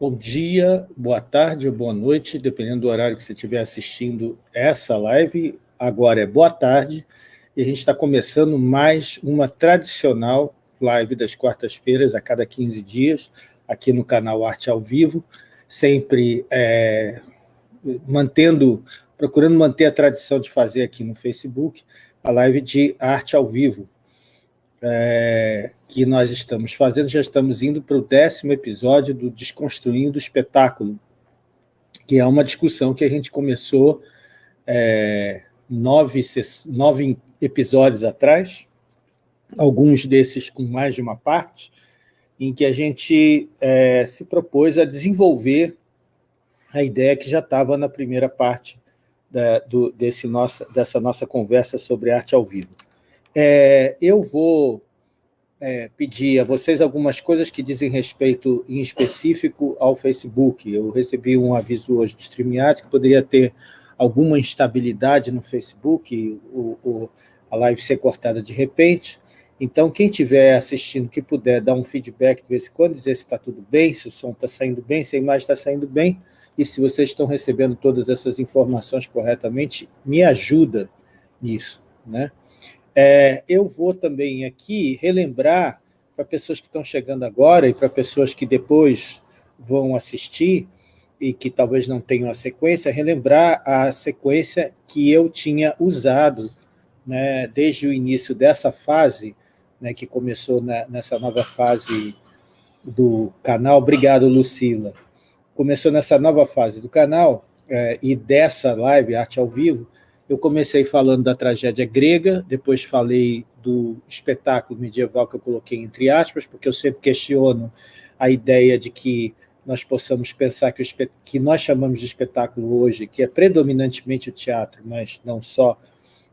Bom dia, boa tarde ou boa noite, dependendo do horário que você estiver assistindo essa live. Agora é boa tarde e a gente está começando mais uma tradicional live das quartas-feiras, a cada 15 dias, aqui no canal Arte ao Vivo, sempre é, mantendo, procurando manter a tradição de fazer aqui no Facebook a live de arte ao vivo, é, que nós estamos fazendo, já estamos indo para o décimo episódio do Desconstruindo o Espetáculo, que é uma discussão que a gente começou é, nove, nove episódios atrás, alguns desses com mais de uma parte, em que a gente é, se propôs a desenvolver a ideia que já estava na primeira parte da, do, desse nossa, dessa nossa conversa sobre arte ao vivo. É, eu vou é, pedir a vocês algumas coisas que dizem respeito, em específico, ao Facebook. Eu recebi um aviso hoje do StreamYard que poderia ter alguma instabilidade no Facebook, o, o, a live ser cortada de repente. Então, quem estiver assistindo, que puder dar um feedback de vez em quando, dizer se está tudo bem, se o som está saindo bem, se a imagem está saindo bem, e se vocês estão recebendo todas essas informações corretamente, me ajuda nisso. Né? É, eu vou também aqui relembrar para pessoas que estão chegando agora e para pessoas que depois vão assistir e que talvez não tenham a sequência, relembrar a sequência que eu tinha usado né, desde o início dessa fase, né, que começou na, nessa nova fase do canal. Obrigado, Lucila. Começou nessa nova fase do canal é, e dessa live, Arte ao Vivo, eu comecei falando da tragédia grega, depois falei do espetáculo medieval que eu coloquei entre aspas, porque eu sempre questiono a ideia de que nós possamos pensar que, o que nós chamamos de espetáculo hoje, que é predominantemente o teatro, mas não só,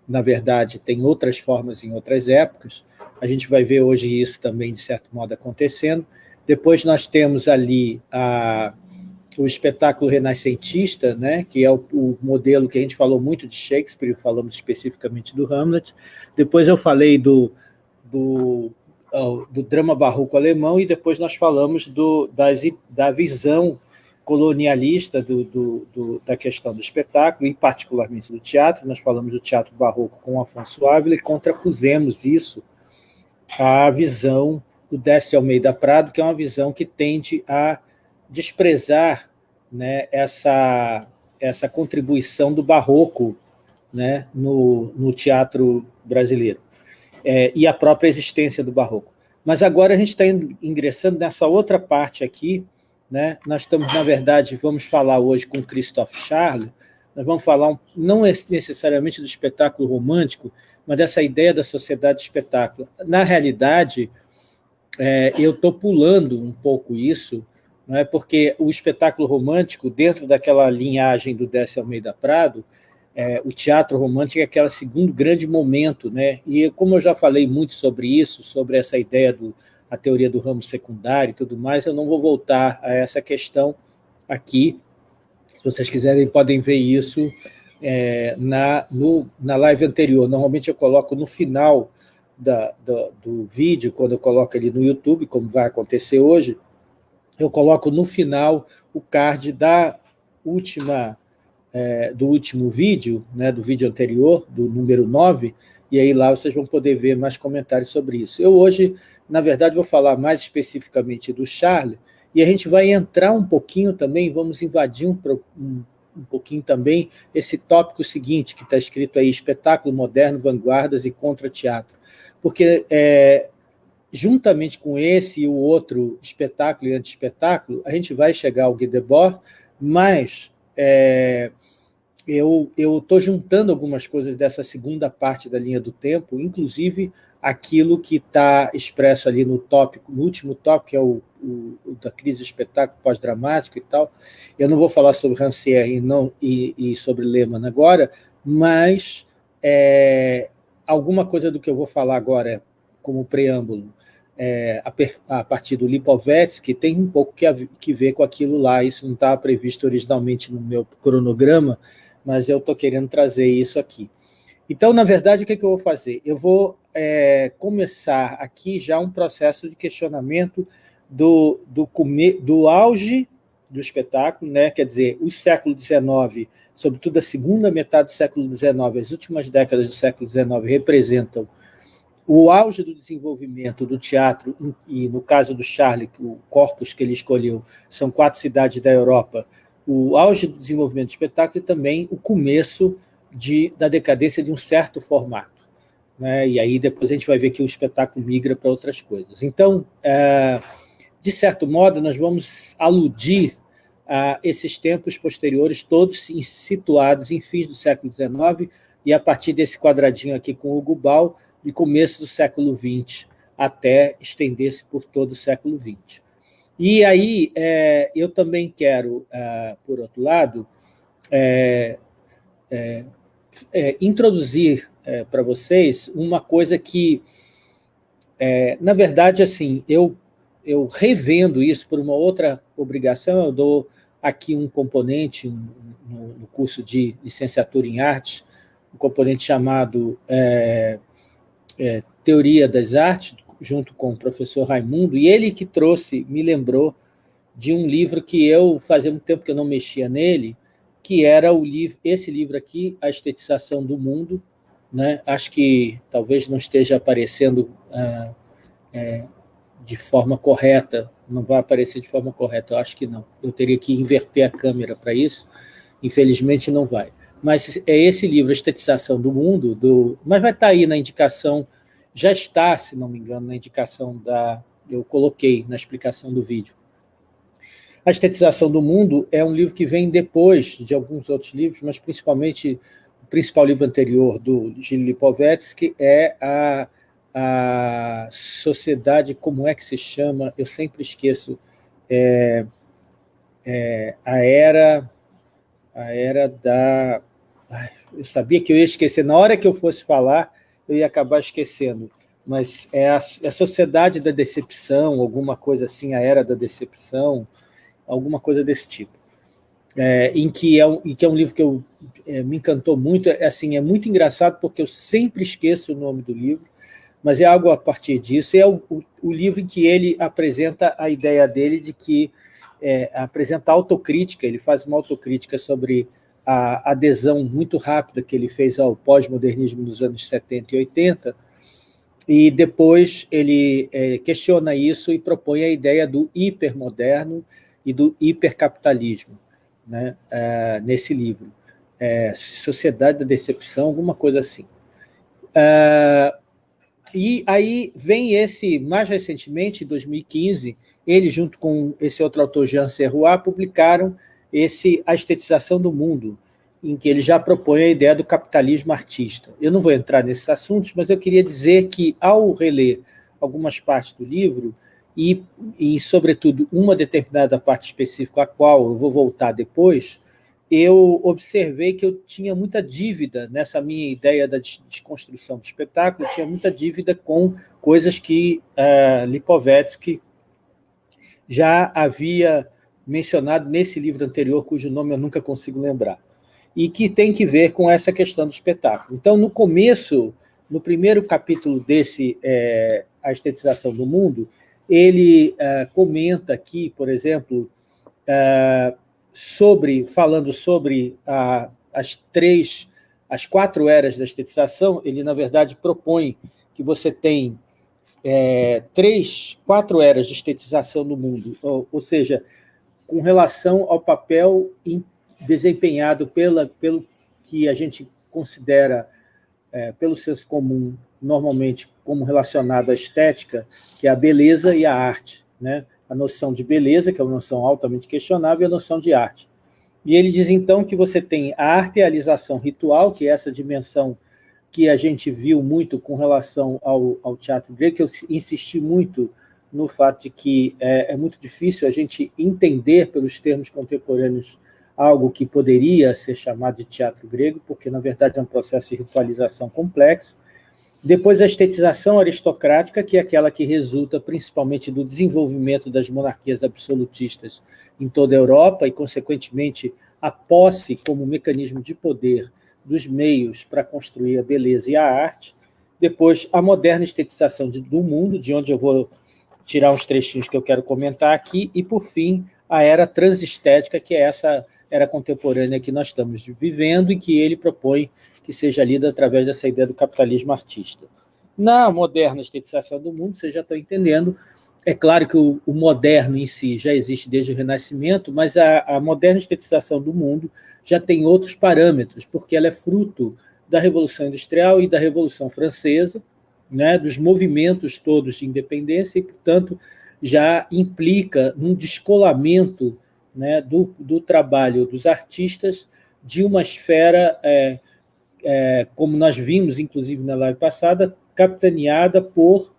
na verdade, tem outras formas em outras épocas. A gente vai ver hoje isso também, de certo modo, acontecendo. Depois nós temos ali a o espetáculo renascentista, né, que é o, o, modelo que a gente falou muito de Shakespeare, falamos especificamente do Hamlet. Depois eu falei do, do, do drama barroco alemão e depois nós falamos do, das, da visão colonialista do, do, do, da questão do espetáculo, e particularmente do teatro. Nós falamos do teatro barroco com Afonso Ávila e contrapusemos isso à visão do Décio Almeida Prado, que é uma visão que tende a desprezar né, essa, essa contribuição do barroco né, no, no teatro brasileiro é, e a própria existência do barroco. Mas agora a gente está ingressando nessa outra parte aqui, né? nós estamos, na verdade, vamos falar hoje com Christophe Charles, nós vamos falar não necessariamente do espetáculo romântico, mas dessa ideia da sociedade de espetáculo. Na realidade, é, eu estou pulando um pouco isso, não é? porque o espetáculo romântico, dentro daquela linhagem do Décio Almeida Prado, é, o teatro romântico é aquele segundo grande momento, né? e como eu já falei muito sobre isso, sobre essa ideia do a teoria do ramo secundário e tudo mais, eu não vou voltar a essa questão aqui. Se vocês quiserem, podem ver isso é, na, no, na live anterior. Normalmente eu coloco no final da, do vídeo, quando eu coloco ali no YouTube, como vai acontecer hoje, eu coloco no final o card da última, é, do último vídeo, né, do vídeo anterior, do número 9, e aí lá vocês vão poder ver mais comentários sobre isso. Eu hoje, na verdade, vou falar mais especificamente do Charlie, e a gente vai entrar um pouquinho também, vamos invadir um, um, um pouquinho também esse tópico seguinte, que está escrito aí, espetáculo moderno, vanguardas e contra-teatro. Porque é, juntamente com esse e o outro espetáculo e anti-espetáculo, a gente vai chegar ao Guy Debord, mas é, eu estou juntando algumas coisas dessa segunda parte da linha do tempo, inclusive aquilo que está expresso ali no tópico, no último tópico, que é o, o, o da crise do espetáculo pós-dramático e tal. Eu não vou falar sobre Rancière e, não, e, e sobre Lehmann agora, mas é, alguma coisa do que eu vou falar agora como preâmbulo é, a, a, partir do Lipovetsky, tem um pouco que, que ver com aquilo lá, isso não estava previsto originalmente no meu cronograma, mas eu estou querendo trazer isso aqui. Então, na verdade, o que, é que eu vou fazer? Eu vou é, começar aqui já um processo de questionamento do, do, do auge do espetáculo, né? quer dizer, o século XIX, sobretudo a segunda metade do século XIX, as últimas décadas do século XIX, representam o auge do desenvolvimento do teatro, e no caso do Charlie, o corpus que ele escolheu, são quatro cidades da Europa, o auge do desenvolvimento do espetáculo e também o começo de, da decadência de um certo formato. Né? E aí depois a gente vai ver que o espetáculo migra para outras coisas. Então, é, de certo modo, nós vamos aludir a esses tempos posteriores, todos situados em fins do século XIX, e a partir desse quadradinho aqui com o Gubal, de começo do século XX, até estender-se por todo o século XX. E aí, é, eu também quero, é, por outro lado, é, é, é introduzir é, para vocês uma coisa que, na verdade, assim, eu, eu revendo isso por uma outra obrigação, eu dou aqui um componente no, no curso de licenciatura em artes, um componente chamado Teoria das Artes, junto com o professor Raimundo, e ele que trouxe, me lembrou de um livro que eu, fazia muito tempo que eu não mexia nele, que era o livro, esse livro aqui, A Estetização do Mundo, né? acho que talvez não esteja aparecendo ah, é, de forma correta, não vai aparecer de forma correta, eu acho que não. Eu teria que inverter a câmera para isso, infelizmente não vai. Mas é esse livro, A Estetização do Mundo, do, mas vai estar tá aí na indicação já está, se não me engano, na indicação da... eu coloquei na explicação do vídeo. A Estetização do Mundo é um livro que vem depois de alguns outros livros, mas principalmente o principal livro anterior do Gilles Lipovetsky é a, a Sociedade, como é que se chama? Eu sempre esqueço. É, é, a era a era da... Ai, eu sabia que eu ia esquecer. Na hora que eu fosse falar, eu ia acabar esquecendo, mas é a, é a Sociedade da Decepção, alguma coisa assim, a Era da Decepção, alguma coisa desse tipo. É, em, que é um, em que é um livro que eu, é, me encantou muito, é, assim, é muito engraçado porque eu sempre esqueço o nome do livro, mas é algo a partir disso, é o, o, o livro em que ele apresenta a ideia dele de que é, apresenta autocrítica, ele faz uma autocrítica sobre a adesão muito rápida que ele fez ao pós-modernismo dos anos 70 e 80, e depois ele é, questiona isso e propõe a ideia do hipermoderno e do hipercapitalismo né, é, nesse livro. É, Sociedade da Decepção, alguma coisa assim. É, e aí vem esse, mais recentemente, em 2015, ele junto com esse outro autor, Jean Serrois, publicaram esse A Estetização do Mundo, em que ele já propõe a ideia do capitalismo artista. Eu não vou entrar nesses assuntos, mas eu queria dizer que, ao reler algumas partes do livro, e, e sobretudo, uma determinada parte específica, a qual eu vou voltar depois, eu observei que eu tinha muita dívida nessa minha ideia da desconstrução do espetáculo, tinha muita dívida com coisas que uh, Lipovetsky já havia mencionado nesse livro anterior, cujo nome eu nunca consigo lembrar, e que tem que ver com essa questão do espetáculo. Então, no começo, no primeiro capítulo desse é, A Estetização do Mundo, ele é, comenta aqui, por exemplo, é, sobre, falando sobre a, as três, as quatro eras da estetização, ele, na verdade, propõe que você tem é, três, quatro eras de estetização no mundo, ou, ou seja, com relação ao papel desempenhado pela, pelo que a gente considera, é, pelo senso comum, normalmente como relacionado à estética, que é a beleza e a arte. Né? A noção de beleza, que é uma noção altamente questionável, e a noção de arte. E ele diz, então, que você tem a artealização ritual, que é essa dimensão que a gente viu muito com relação ao, ao teatro grego, que eu insisti muito no fato de que é, é, muito difícil a gente entender pelos termos contemporâneos algo que poderia ser chamado de teatro grego, porque, na verdade, é um processo de ritualização complexo. Depois, a estetização aristocrática, que é aquela que resulta principalmente do desenvolvimento das monarquias absolutistas em toda a Europa e, consequentemente, a posse como mecanismo de poder dos meios para construir a beleza e a arte. Depois, a moderna estetização do mundo, de onde eu vou tirar uns trechinhos que eu quero comentar aqui, e, por fim, a era transestética, que é essa era contemporânea que nós estamos vivendo e que ele propõe que seja lida através dessa ideia do capitalismo artista. Na moderna estetização do mundo, vocês já estão entendendo, é claro que o, o moderno em si já existe desde o Renascimento, mas a, a moderna estetização do mundo já tem outros parâmetros, porque ela é fruto da Revolução Industrial e da Revolução Francesa, né, dos movimentos todos de independência, e, portanto, já implica num descolamento né, do, do trabalho dos artistas de uma esfera, é, é, como nós vimos, inclusive, na live passada, capitaneada por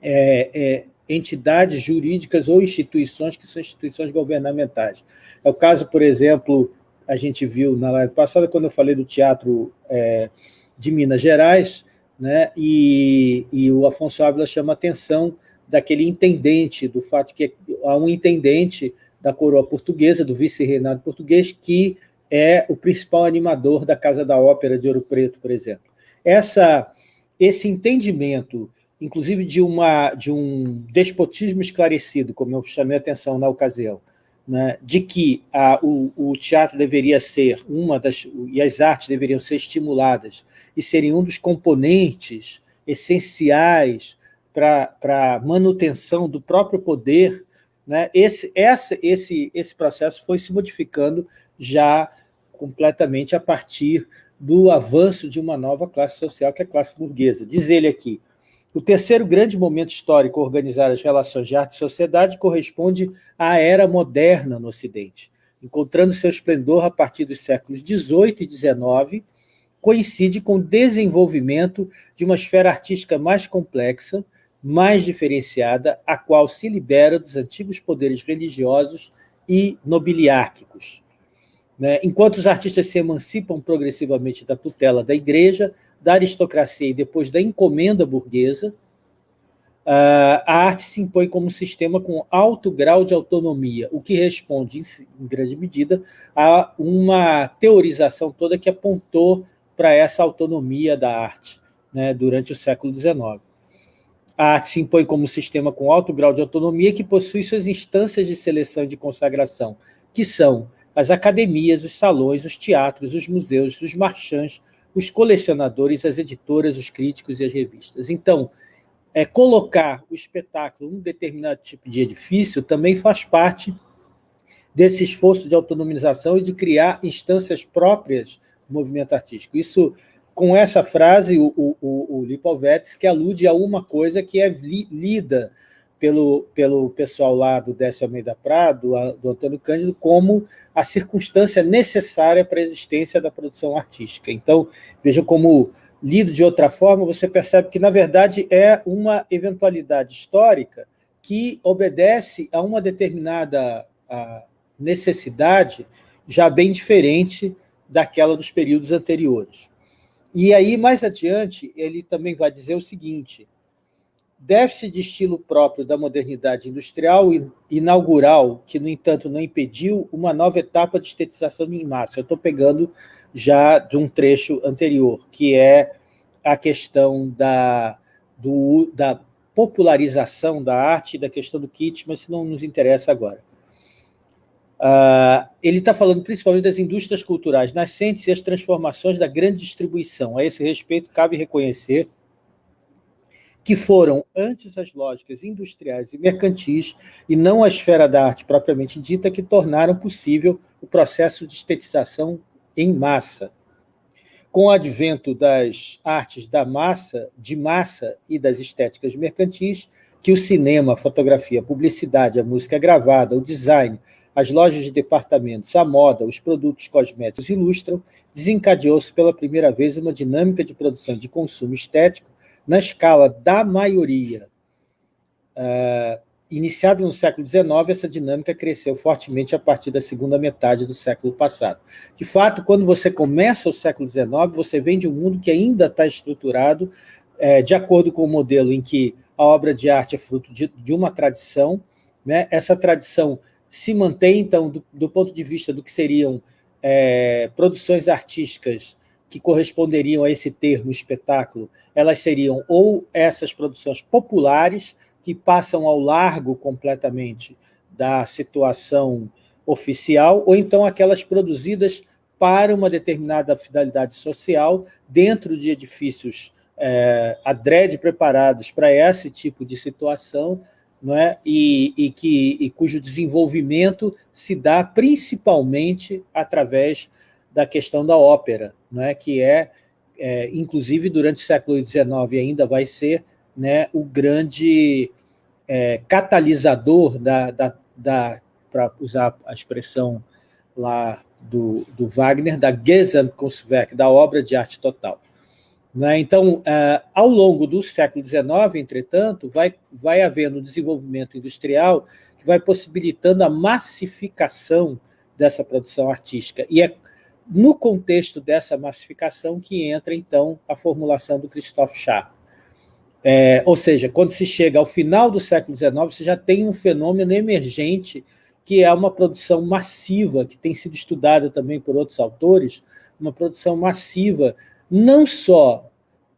é, é entidades jurídicas ou instituições que são instituições governamentais. É o caso, por exemplo, a gente viu na live passada, quando eu falei do teatro é, de Minas Gerais, né, e, e o Afonso Ávila chama a atenção daquele intendente, do fato que há um intendente da coroa portuguesa, do vice-reinado português, que é o principal animador da Casa da Ópera de Ouro Preto, por exemplo. Essa, esse entendimento, inclusive de, uma, de um despotismo esclarecido, como eu chamei a atenção na ocasião, né, de que a, o, o, teatro deveria ser uma das... e as artes deveriam ser estimuladas e serem um dos componentes essenciais para a manutenção do próprio poder, né, esse, essa, esse, esse processo foi se modificando já completamente a partir do avanço de uma nova classe social, que é a classe burguesa. Diz ele aqui, o terceiro grande momento histórico organizar as relações de arte e sociedade corresponde à era moderna no Ocidente, encontrando seu esplendor a partir dos séculos XVIII e XIX, coincide com o desenvolvimento de uma esfera artística mais complexa, mais diferenciada, a qual se libera dos antigos poderes religiosos e nobiliárquicos. Né? Enquanto os artistas se emancipam progressivamente da tutela da igreja, da aristocracia e depois da encomenda burguesa, a arte se impõe como um sistema com alto grau de autonomia, o que responde, em grande medida, a uma teorização toda que apontou para essa autonomia da arte né, durante o século XIX. A arte se impõe como um sistema com alto grau de autonomia que possui suas instâncias de seleção e de consagração, que são as academias, os salões, os teatros, os museus, os marchands, os colecionadores, as editoras, os críticos e as revistas. Então, é, colocar o espetáculo num determinado tipo de edifício também faz parte desse esforço de autonomização e de criar instâncias próprias do movimento artístico. Isso, com essa frase, o, o, o Lipovetsky que alude a uma coisa que é li, lida pelo, pelo pessoal lá do Décio Almeida Prado, do Antônio Cândido, como a circunstância necessária para a existência da produção artística. Então, veja como, lido de outra forma, você percebe que, na verdade, é uma eventualidade histórica que obedece a uma determinada a necessidade já bem diferente daquela dos períodos anteriores. E aí, mais adiante, ele também vai dizer o seguinte, déficit de estilo próprio da modernidade industrial e inaugural, que, no entanto, não impediu uma nova etapa de estetização em massa. Eu estou pegando já de um trecho anterior, que é a questão da, do, da popularização da arte, da questão do kit, mas isso não nos interessa agora. Uh, ele está falando principalmente das indústrias culturais nascentes e as transformações da grande distribuição. A esse respeito, cabe reconhecer que foram antes as lógicas industriais e mercantis e não a esfera da arte propriamente dita que tornaram possível o processo de estetização em massa. Com o advento das artes da massa, de massa e das estéticas mercantis, que o cinema, a fotografia, a publicidade, a música gravada, o design, as lojas de departamentos, a moda, os produtos cosméticos ilustram, desencadeou-se pela primeira vez uma dinâmica de produção de consumo estético na escala da maioria, uh, iniciada no século XIX, essa dinâmica cresceu fortemente a partir da segunda metade do século passado. De fato, quando você começa o século XIX, você vem de um mundo que ainda está estruturado é, de acordo com o modelo em que a obra de arte é fruto de, de uma tradição, né? essa tradição se mantém, então, do, do, ponto de vista do que seriam é, produções artísticas que corresponderiam a esse termo espetáculo, elas seriam ou essas produções populares, que passam ao largo completamente da situação oficial, ou então aquelas produzidas para uma determinada finalidade social dentro de edifícios é, adrede preparados para esse tipo de situação, não é? e, e, que, e cujo desenvolvimento se dá principalmente através da questão da ópera, não é? que é, é inclusive durante o século XIX ainda vai ser né, o grande é, catalisador da, da, da para usar a expressão lá do, do Wagner, da Gesamtkunstwerk, da obra de arte total. Né? Então, uh, ao longo do século XIX, entretanto, vai, vai havendo um desenvolvimento industrial que vai possibilitando a massificação dessa produção artística. E é no contexto dessa massificação que entra, então, a formulação do Christophe Charles. É, ou seja, quando se chega ao final do século XIX, você já tem um fenômeno emergente que é uma produção massiva, que tem sido estudada também por outros autores, uma produção massiva não só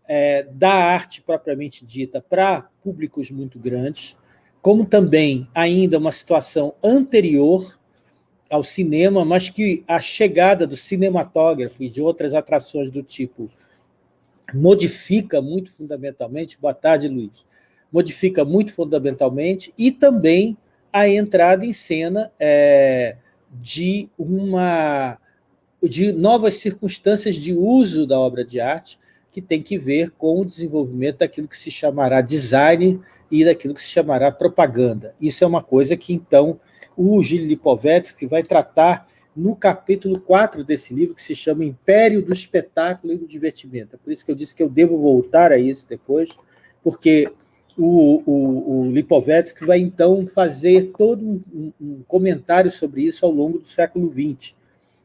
é, da arte propriamente dita para públicos muito grandes, como também ainda uma situação anterior ao cinema, mas que a chegada do cinematógrafo e de outras atrações do tipo modifica muito fundamentalmente, boa tarde, Luiz, modifica muito fundamentalmente, e também a entrada em cena é, de uma de novas circunstâncias de uso da obra de arte que tem que ver com o desenvolvimento daquilo que se chamará design e daquilo que se chamará propaganda. Isso é uma coisa que, então, o Gilles Lipovetsky vai tratar no capítulo 4 desse livro, que se chama Império do Espetáculo e do Divertimento. É por isso que eu disse que eu devo voltar a isso depois, porque o, o, o Lipovetsky vai, então, fazer todo um, um comentário sobre isso ao longo do século XX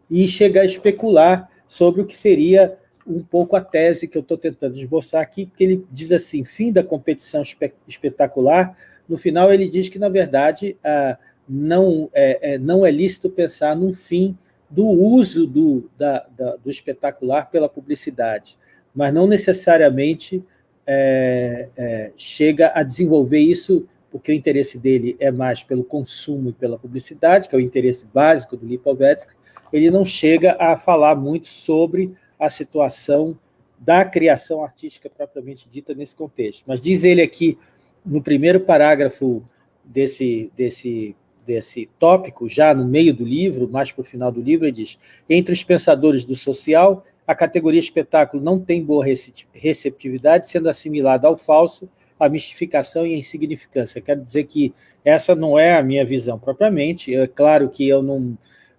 e chegar a especular sobre o que seria um pouco a tese que eu estou tentando esboçar aqui, que ele diz assim, fim da competição espe espetacular, no final ele diz que, na verdade, ah, não, é, é, não é lícito pensar num fim do uso do, da, da, do espetacular pela publicidade, mas não necessariamente é, é, chega a desenvolver isso porque o interesse dele é mais pelo consumo e pela publicidade, que é o interesse básico do Lipovetsky, ele não chega a falar muito sobre a situação da criação artística propriamente dita nesse contexto. Mas diz ele aqui, no primeiro parágrafo desse, desse, desse tópico, já no meio do livro, mais para o final do livro, ele diz, entre os pensadores do social, a categoria espetáculo não tem boa receptividade, sendo assimilada ao falso, à mistificação e à insignificância. Quero dizer que essa não é a minha visão propriamente, é claro que eu não,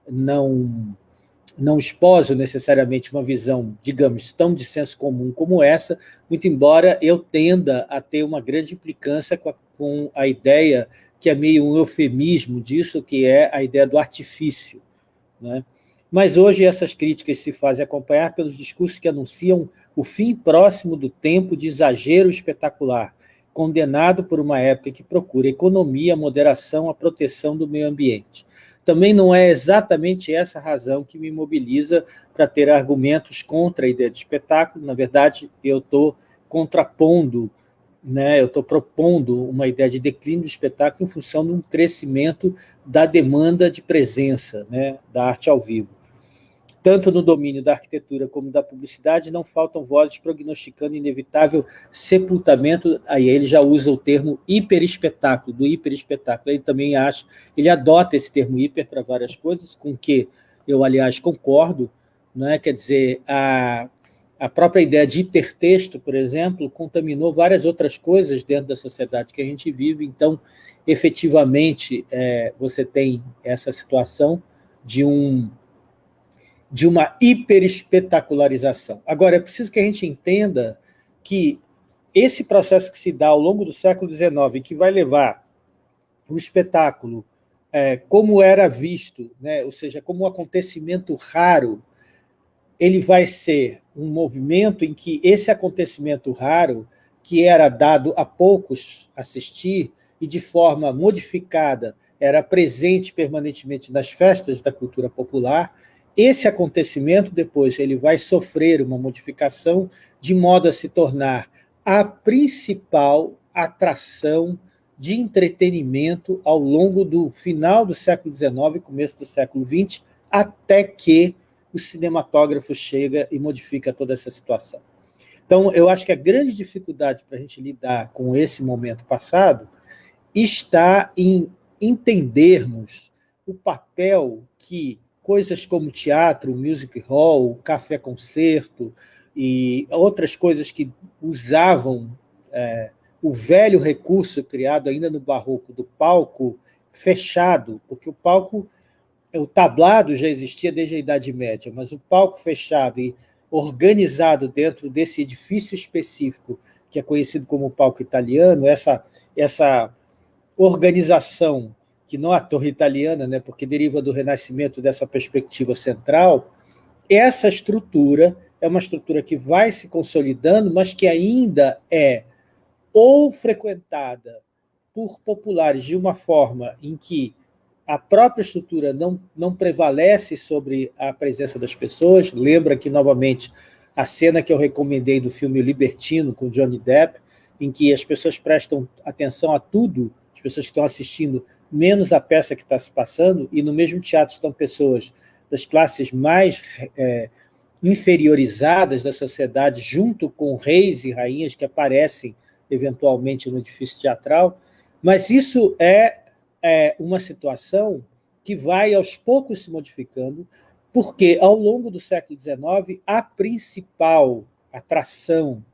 não, não esposo necessariamente uma visão, digamos, tão de senso comum como essa, muito embora eu tenda a ter uma grande implicância com a, com a ideia que é meio um eufemismo disso, que é a ideia do artifício. Né? Mas hoje essas críticas se fazem acompanhar pelos discursos que anunciam o fim próximo do tempo de exagero espetacular, condenado por uma época que procura economia, moderação, a proteção do meio ambiente. Também não é exatamente essa razão que me mobiliza para ter argumentos contra a ideia de espetáculo. Na verdade, eu estou contrapondo, né, eu estou propondo uma ideia de declínio do espetáculo em função de um crescimento da demanda de presença né, da arte ao vivo. Tanto no domínio da arquitetura como da publicidade, não faltam vozes prognosticando inevitável sepultamento, aí ele já usa o termo hiperespetáculo, do hiperespetáculo, ele também acha, ele adota esse termo hiper para várias coisas, com que eu, aliás, concordo, não é? quer dizer, a, a própria ideia de hipertexto, por exemplo, contaminou várias outras coisas dentro da sociedade que a gente vive, então, efetivamente, é, você tem essa situação de um de uma hiperespetacularização. Agora, é preciso que a gente entenda que esse processo que se dá ao longo do século XIX, que vai levar o espetáculo é, como era visto, né, ou seja, como um acontecimento raro, ele vai ser um movimento em que esse acontecimento raro, que era dado a poucos assistir e de forma modificada, era presente permanentemente nas festas da cultura popular, esse acontecimento, depois, ele vai sofrer uma modificação de modo a se tornar a principal atração de entretenimento ao longo do final do século XIX e começo do século XX, até que o cinematógrafo chega e modifica toda essa situação. Então, eu acho que a grande dificuldade para a gente lidar com esse momento passado está em entendermos o papel que coisas como teatro, music hall, café-concerto e outras coisas que usavam é, o velho recurso criado ainda no barroco do palco fechado, porque o palco, o tablado já existia desde a Idade Média, mas o palco fechado e organizado dentro desse edifício específico, que é conhecido como palco italiano, essa, essa organização que não é a torre italiana, né, porque deriva do Renascimento dessa perspectiva central, essa estrutura é uma estrutura que vai se consolidando, mas que ainda é ou frequentada por populares de uma forma em que a própria estrutura não, não prevalece sobre a presença das pessoas. Lembra aqui, novamente, a cena que eu recomendei do filme Libertino, com Johnny Depp, em que as pessoas prestam atenção a tudo, as pessoas que estão assistindo menos a peça que está se passando, e no mesmo teatro estão pessoas das classes mais é, inferiorizadas da sociedade, junto com reis e rainhas que aparecem eventualmente no edifício teatral, mas isso é, é uma situação que vai aos poucos se modificando, porque ao longo do século XIX, a principal atração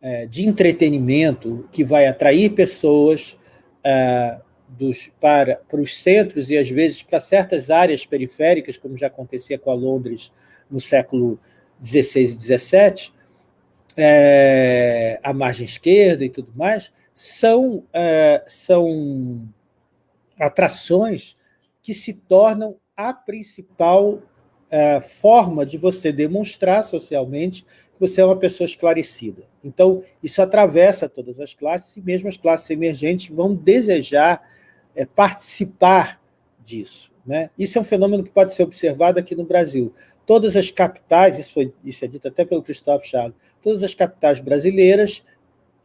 é, de entretenimento que vai atrair pessoas é, dos, para, para os centros e, às vezes, para certas áreas periféricas, como já acontecia com a Londres no século XVI e XVII, é, a margem esquerda e tudo mais, são, é, são atrações que se tornam a principal é, forma de você demonstrar socialmente que você é uma pessoa esclarecida. Então, isso atravessa todas as classes, e mesmo as classes emergentes vão desejar é, participar disso. Né? Isso é um fenômeno que pode ser observado aqui no Brasil. Todas as capitais, isso, foi, isso é dito até pelo Christophe Charles, todas as capitais brasileiras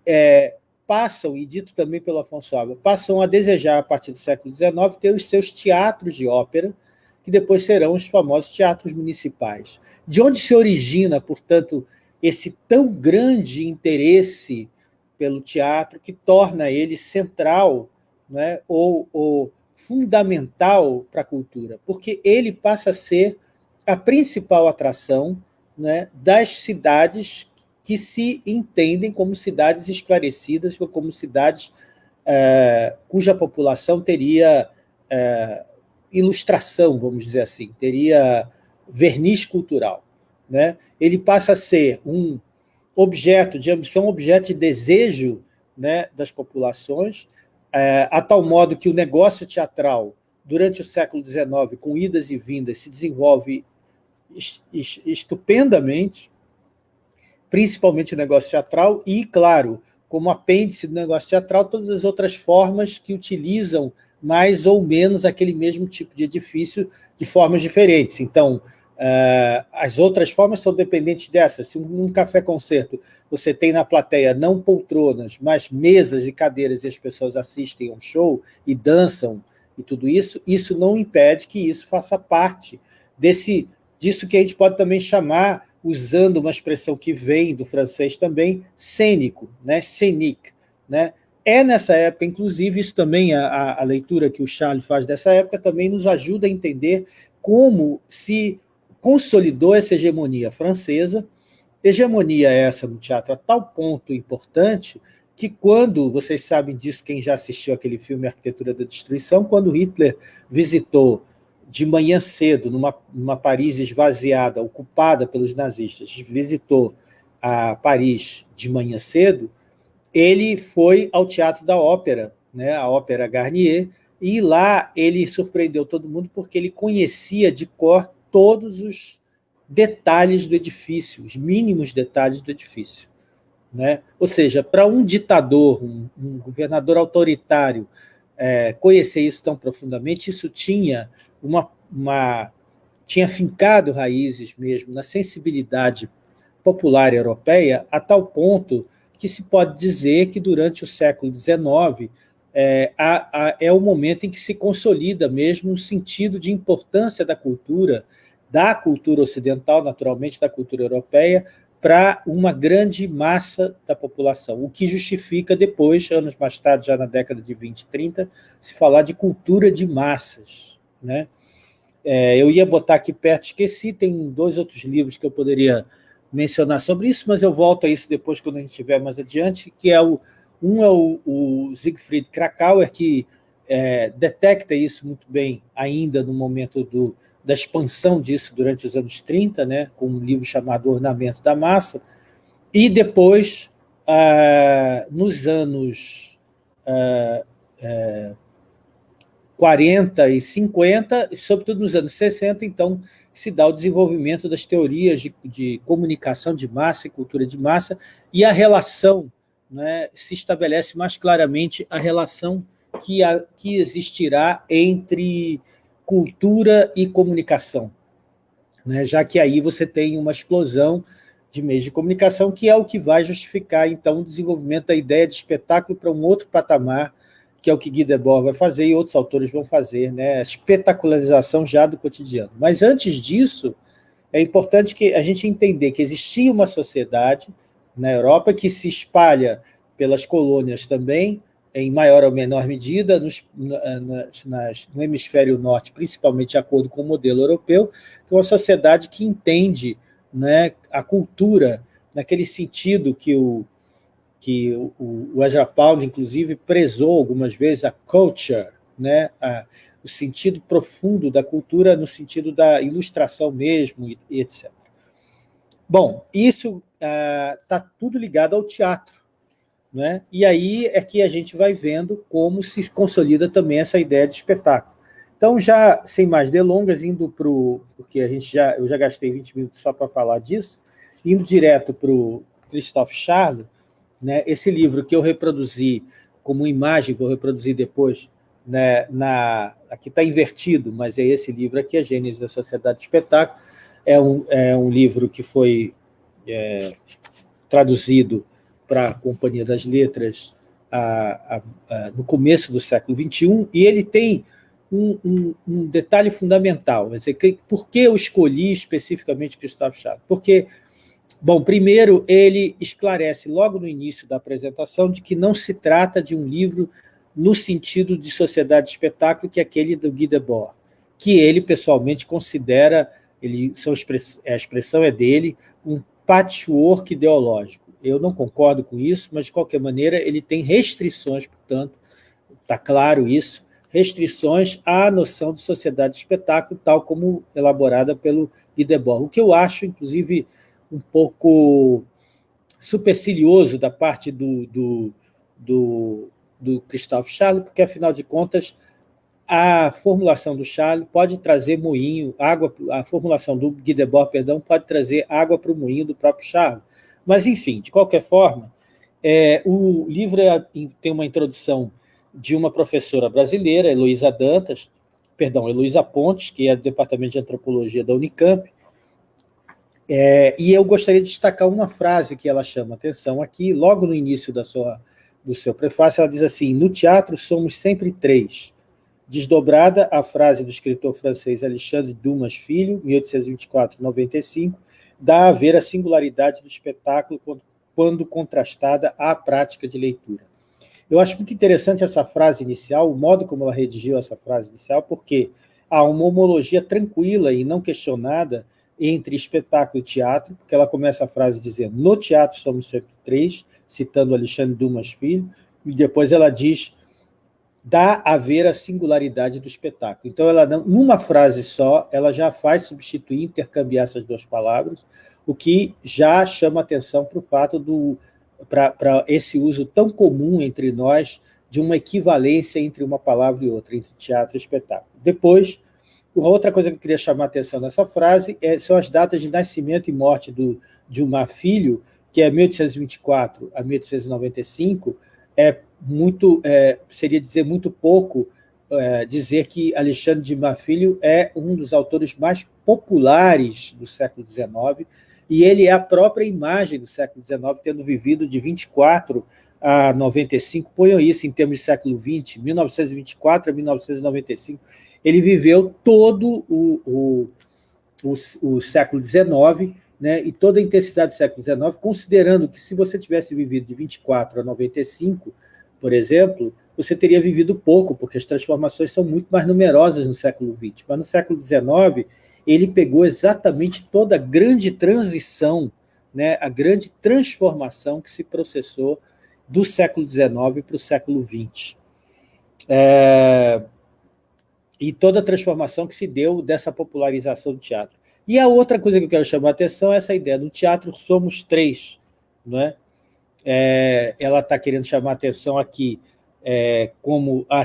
é, passam, e dito também pelo Afonso Alba, passam a desejar, a partir do século XIX, ter os seus teatros de ópera, que depois serão os famosos teatros municipais. De onde se origina, portanto, esse tão grande interesse pelo teatro que torna ele central né, ou, ou fundamental para a cultura, porque ele passa a ser a principal atração né, das cidades que se entendem como cidades esclarecidas, como cidades é, cuja população teria é, ilustração, vamos dizer assim, teria verniz cultural. Né? Ele passa a ser um objeto de ambição, objeto de desejo né, das populações, é, a tal modo que o negócio teatral, durante o século XIX, com idas e vindas, se desenvolve estupendamente, principalmente o negócio teatral, e, claro, como apêndice do negócio teatral, todas as outras formas que utilizam mais ou menos aquele mesmo tipo de edifício de formas diferentes. Então, Uh, as outras formas são dependentes dessas. Se um café-concerto você tem na plateia não poltronas, mas mesas e cadeiras e as pessoas assistem a um show e dançam e tudo isso, isso não impede que isso faça parte desse, disso que a gente pode também chamar, usando uma expressão que vem do francês também, cênico, né? scénique. Né? É nessa época, inclusive, isso também, a, a leitura que o Charles faz dessa época, também nos ajuda a entender como se consolidou essa hegemonia francesa, hegemonia essa no teatro a tal ponto importante que quando, vocês sabem disso, quem já assistiu aquele filme Arquitetura da Destruição, quando Hitler visitou de manhã cedo, numa, numa Paris esvaziada, ocupada pelos nazistas, visitou a Paris de manhã cedo, ele foi ao Teatro da Ópera, né, a Ópera Garnier, e lá ele surpreendeu todo mundo porque ele conhecia de cor todos os detalhes do edifício, os mínimos detalhes do edifício. Né? Ou seja, para um ditador, um, um governador autoritário, é, conhecer isso tão profundamente, isso tinha uma, uma tinha fincado raízes mesmo na sensibilidade popular europeia, a tal ponto que se pode dizer que durante o século XIX é, a, a, é o momento em que se consolida mesmo um sentido de importância da cultura, da cultura ocidental, naturalmente, da cultura europeia, para uma grande massa da população, o que justifica depois, anos mais tarde, já na década de 20 e 30, se falar de cultura de massas. Né? É, eu ia botar aqui perto, esqueci, tem dois outros livros que eu poderia mencionar sobre isso, mas eu volto a isso depois, quando a gente estiver mais adiante, que é o, um é o, o Siegfried Krakauer, que é, detecta isso muito bem ainda no momento do, da expansão disso durante os anos 30, né, com um livro chamado Ornamento da Massa, e depois, ah, nos anos ah, 40 e 50, sobretudo nos anos 60, então, se dá o desenvolvimento das teorias de, de comunicação de massa e cultura de massa, e a relação, né, se estabelece mais claramente a relação que, a, que existirá entre cultura e comunicação, né? já que aí você tem uma explosão de meios de comunicação, que é o que vai justificar, então, o desenvolvimento da ideia de espetáculo para um outro patamar, que é o que Guy Debord vai fazer e outros autores vão fazer, né? a espetacularização já do cotidiano. Mas antes disso, é importante que a gente entender que existia uma sociedade na Europa que se espalha pelas colônias também, em maior ou menor medida, nos, nas, no hemisfério norte, principalmente de acordo com o modelo europeu, que é uma sociedade que entende né, a cultura naquele sentido que o, que o, o Ezra Pound, inclusive, prezou algumas vezes a culture, né, a, o sentido profundo da cultura no sentido da ilustração mesmo, e, e etc. Bom, isso está ah, tudo ligado ao teatro. Né? E aí é que a gente vai vendo como se consolida também essa ideia de espetáculo. Então, já sem mais delongas, indo para o... porque a gente já, eu já gastei 20 minutos só para falar disso, indo direto para o Christophe Charles, né, esse livro que eu reproduzi como imagem, vou reproduzir depois, né, na, aqui está invertido, mas é esse livro aqui, A Gênese da Sociedade de Espetáculo, é um, é um livro que foi é, traduzido para a Companhia das Letras a, a, a, no começo do século XXI, e ele tem um, um, um detalhe fundamental. Dizer, que, por que eu escolhi especificamente Gustavo Chaves? Porque, bom, primeiro, ele esclarece logo no início da apresentação de que não se trata de um livro no sentido de sociedade de espetáculo, que é aquele do Guy Debord, que ele pessoalmente considera, ele, a expressão é dele, um patchwork ideológico eu não concordo com isso, mas, de qualquer maneira, ele tem restrições, portanto, está claro isso, restrições à noção de sociedade de espetáculo, tal como elaborada pelo Guy Debord. O que eu acho, inclusive, um pouco supercilioso da parte do, do, do, do Christophe Charles, porque, afinal de contas, a formulação do Charles pode trazer moinho, água, a formulação do Guy Debord, perdão, pode trazer água para o moinho do próprio Charles. Mas, enfim, de qualquer forma, é, o livro é, tem uma introdução de uma professora brasileira, Heloísa Dantas, perdão, Heloísa Pontes, que é do Departamento de Antropologia da Unicamp, é, e eu gostaria de destacar uma frase que ela chama atenção aqui, logo no início da sua, do seu prefácio, ela diz assim, no teatro somos sempre três. Desdobrada a frase do escritor francês Alexandre Dumas Filho, 1824-95, dá a ver a singularidade do espetáculo quando contrastada à prática de leitura. Eu acho muito interessante essa frase inicial, o modo como ela redigiu essa frase inicial, porque há uma homologia tranquila e não questionada entre espetáculo e teatro, porque ela começa a frase dizendo no teatro somos sempre três, citando Alexandre Dumas Filho, e depois ela diz dá a ver a singularidade do espetáculo. Então, ela numa frase só, ela já faz substituir, intercambiar essas duas palavras, o que já chama atenção para o fato do para esse uso tão comum entre nós de uma equivalência entre uma palavra e outra, entre teatro e espetáculo. Depois, uma outra coisa que eu queria chamar a atenção nessa frase é, são as datas de nascimento e morte do, de uma filho, que é 1824 a 1895, é muito, é, seria dizer muito pouco é, dizer que Alexandre de Marfilho é um dos autores mais populares do século XIX, e ele é a própria imagem do século XIX, tendo vivido de 24 a 95, ponham isso em termos de século XX, 1924 a 1995, ele viveu todo o, o, o, o século XIX, né, e toda a intensidade do século XIX, considerando que se você tivesse vivido de 24 a 95, por exemplo, você teria vivido pouco, porque as transformações são muito mais numerosas no século XX. Mas no século XIX, ele pegou exatamente toda a grande transição, né, a grande transformação que se processou do século XIX para o século XX. É, e toda a transformação que se deu dessa popularização do teatro. E a outra coisa que eu quero chamar a atenção é essa ideia, no teatro somos três, não é? ela está querendo chamar a atenção aqui é, como a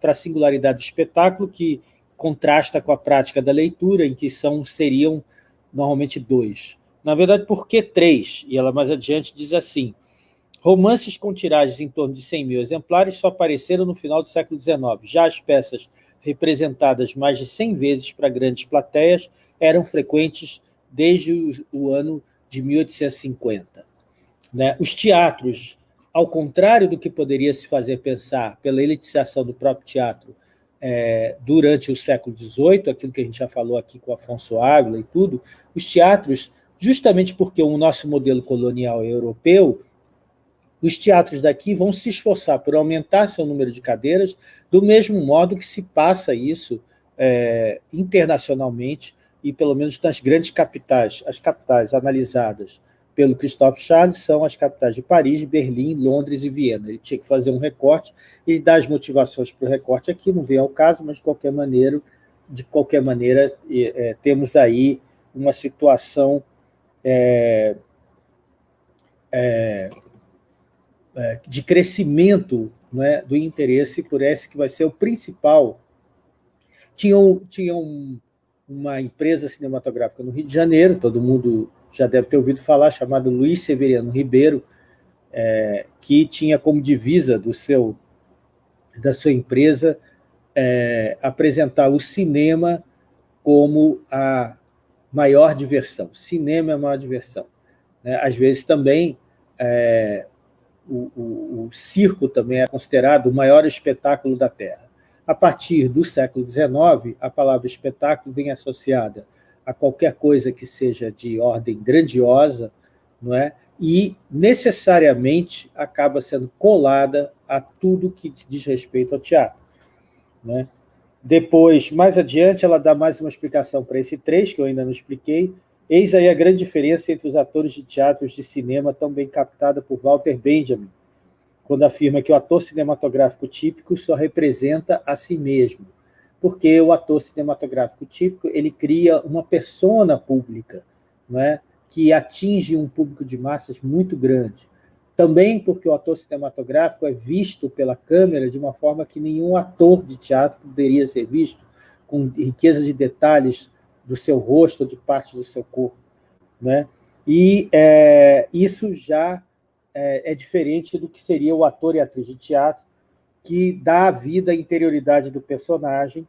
para a singularidade do espetáculo, que contrasta com a prática da leitura, em que são, seriam normalmente dois. Na verdade, por que três? E ela mais adiante diz assim, Romances com tiragens em torno de 100 mil exemplares só apareceram no final do século XIX. Já as peças representadas mais de 100 vezes para grandes plateias eram frequentes desde o, ano de 1850. Né? Os teatros, ao contrário do que poderia se fazer pensar pela elitização do próprio teatro é, durante o século XVIII, aquilo que a gente já falou aqui com Afonso Ávila e tudo, os teatros, justamente porque o nosso modelo colonial é europeu, os teatros daqui vão se esforçar por aumentar seu número de cadeiras, do mesmo modo que se passa isso é, internacionalmente, e pelo menos nas grandes capitais. As capitais analisadas pelo Christophe Charles são as capitais de Paris, Berlim, Londres e Viena. Ele tinha que fazer um recorte, e dar as motivações para o recorte aqui, não vem ao caso, mas de qualquer maneira, de qualquer maneira é, temos aí uma situação é, é, de crescimento é, do interesse por esse que vai ser o principal. Tinha, tinha um, uma empresa cinematográfica no Rio de Janeiro, todo mundo já deve ter ouvido falar, chamada Luiz Severiano Ribeiro, é, que tinha como divisa do seu, da sua empresa é, apresentar o cinema como a maior diversão. Cinema é a maior diversão. Né? Às vezes também é, o, o, o circo também é considerado o maior espetáculo da Terra. A partir do século XIX, a palavra espetáculo vem associada a qualquer coisa que seja de ordem grandiosa, não é? e necessariamente acaba sendo colada a tudo que diz respeito ao teatro. Né? Depois, mais adiante, ela dá mais uma explicação para esse trecho, que eu ainda não expliquei, Eis aí a grande diferença entre os atores de teatros de cinema, tão bem captada por Walter Benjamin, quando afirma que o ator cinematográfico típico só representa a si mesmo, porque o ator cinematográfico típico ele cria uma persona pública, não é? que atinge um público de massas muito grande. Também porque o ator cinematográfico é visto pela câmera de uma forma que nenhum ator de teatro poderia ser visto, com riqueza de detalhes do seu rosto, de parte do seu corpo. Né? E é, isso já é, é, diferente do que seria o ator e atriz de teatro, que dá a vida, a interioridade do personagem,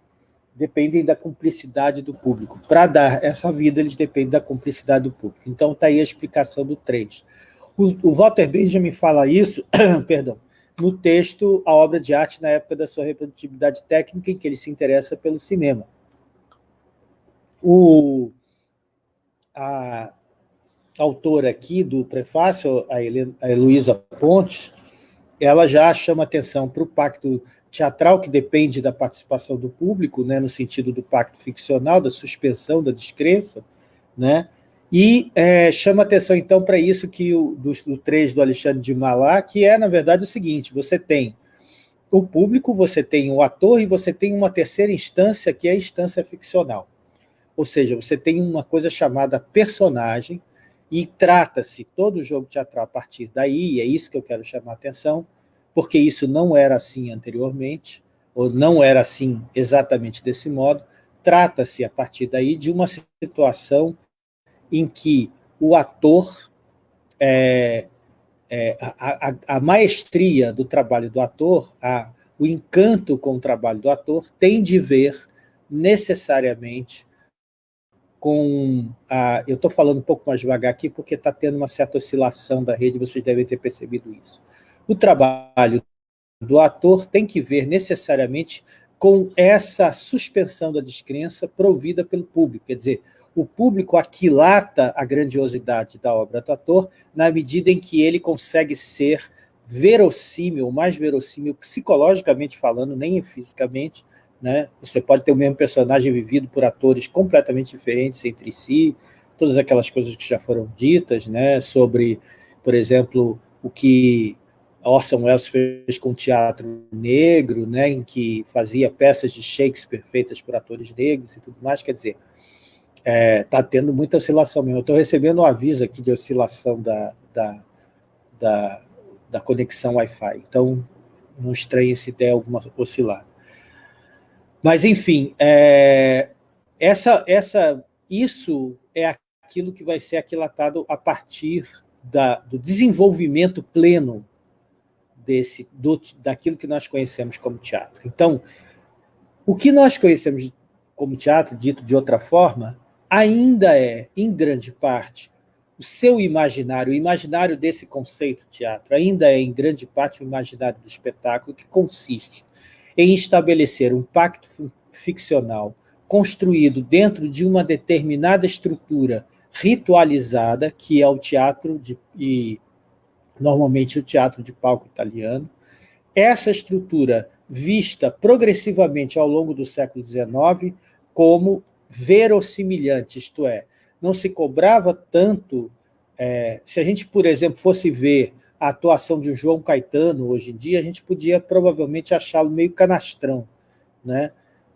dependem da cumplicidade do público. Para dar essa vida, eles dependem da cumplicidade do público. Então, está aí a explicação do 3. O, o Walter Benjamin fala isso, perdão, no texto A Obra de Arte na época da sua reprodutibilidade técnica, em que ele se interessa pelo cinema. O, a autora aqui do prefácio, a, a Heloísa Pontes, ela já chama atenção para o pacto teatral, que depende da participação do público, né, no sentido do pacto ficcional, da suspensão da descrença, né, e é, chama atenção, então, para isso que o, do, do 3 do Alexandre de Malá, que é, na verdade, o seguinte, você tem o público, você tem o ator e você tem uma terceira instância, que é a instância ficcional. Ou seja, você tem uma coisa chamada personagem, e trata-se todo o jogo teatral a partir daí, e é isso que eu quero chamar a atenção, porque isso não era assim anteriormente, ou não era assim exatamente desse modo, trata-se a partir daí de uma situação em que o ator, é, é, a, a, a, maestria do trabalho do ator, a, o encanto com o trabalho do ator, tem de ver necessariamente com a... Eu estou falando um pouco mais devagar aqui, porque está tendo uma certa oscilação da rede, vocês devem ter percebido isso. o trabalho do ator tem que ver necessariamente com essa suspensão da descrença provida pelo público. Quer dizer, o público aquilata a grandiosidade da obra do ator na medida em que ele consegue ser verossímil, mais verossímil psicologicamente falando, nem fisicamente. Né? Você pode ter o mesmo personagem vivido por atores completamente diferentes entre si, todas aquelas coisas que já foram ditas né? sobre, por exemplo, o que Orson Welles fez com o teatro negro, né, em que fazia peças de Shakespeare feitas por atores negros e tudo mais, quer dizer, está é, tendo muita oscilação mesmo. Eu estou recebendo um aviso aqui de oscilação da, da, da, da conexão Wi-Fi, então não estranhe se der alguma oscilar. Mas, enfim, é, essa, essa, isso é aquilo que vai ser aquilatado a partir da, do desenvolvimento pleno desse, do, daquilo que nós conhecemos como teatro. Então, o que nós conhecemos como teatro, dito de outra forma, ainda é, em grande parte, o seu imaginário, o imaginário desse conceito teatro, ainda é, em grande parte, o imaginário do espetáculo, que consiste em estabelecer um pacto ficcional construído dentro de uma determinada estrutura ritualizada, que é o teatro de, e normalmente o teatro de palco italiano. Essa estrutura vista progressivamente ao longo do século XIX como verossimilhante, isto é, não se cobrava tanto... É, se a gente, por exemplo, fosse ver a atuação de João Caetano hoje em dia, a gente podia provavelmente achá-lo meio canastrão, né?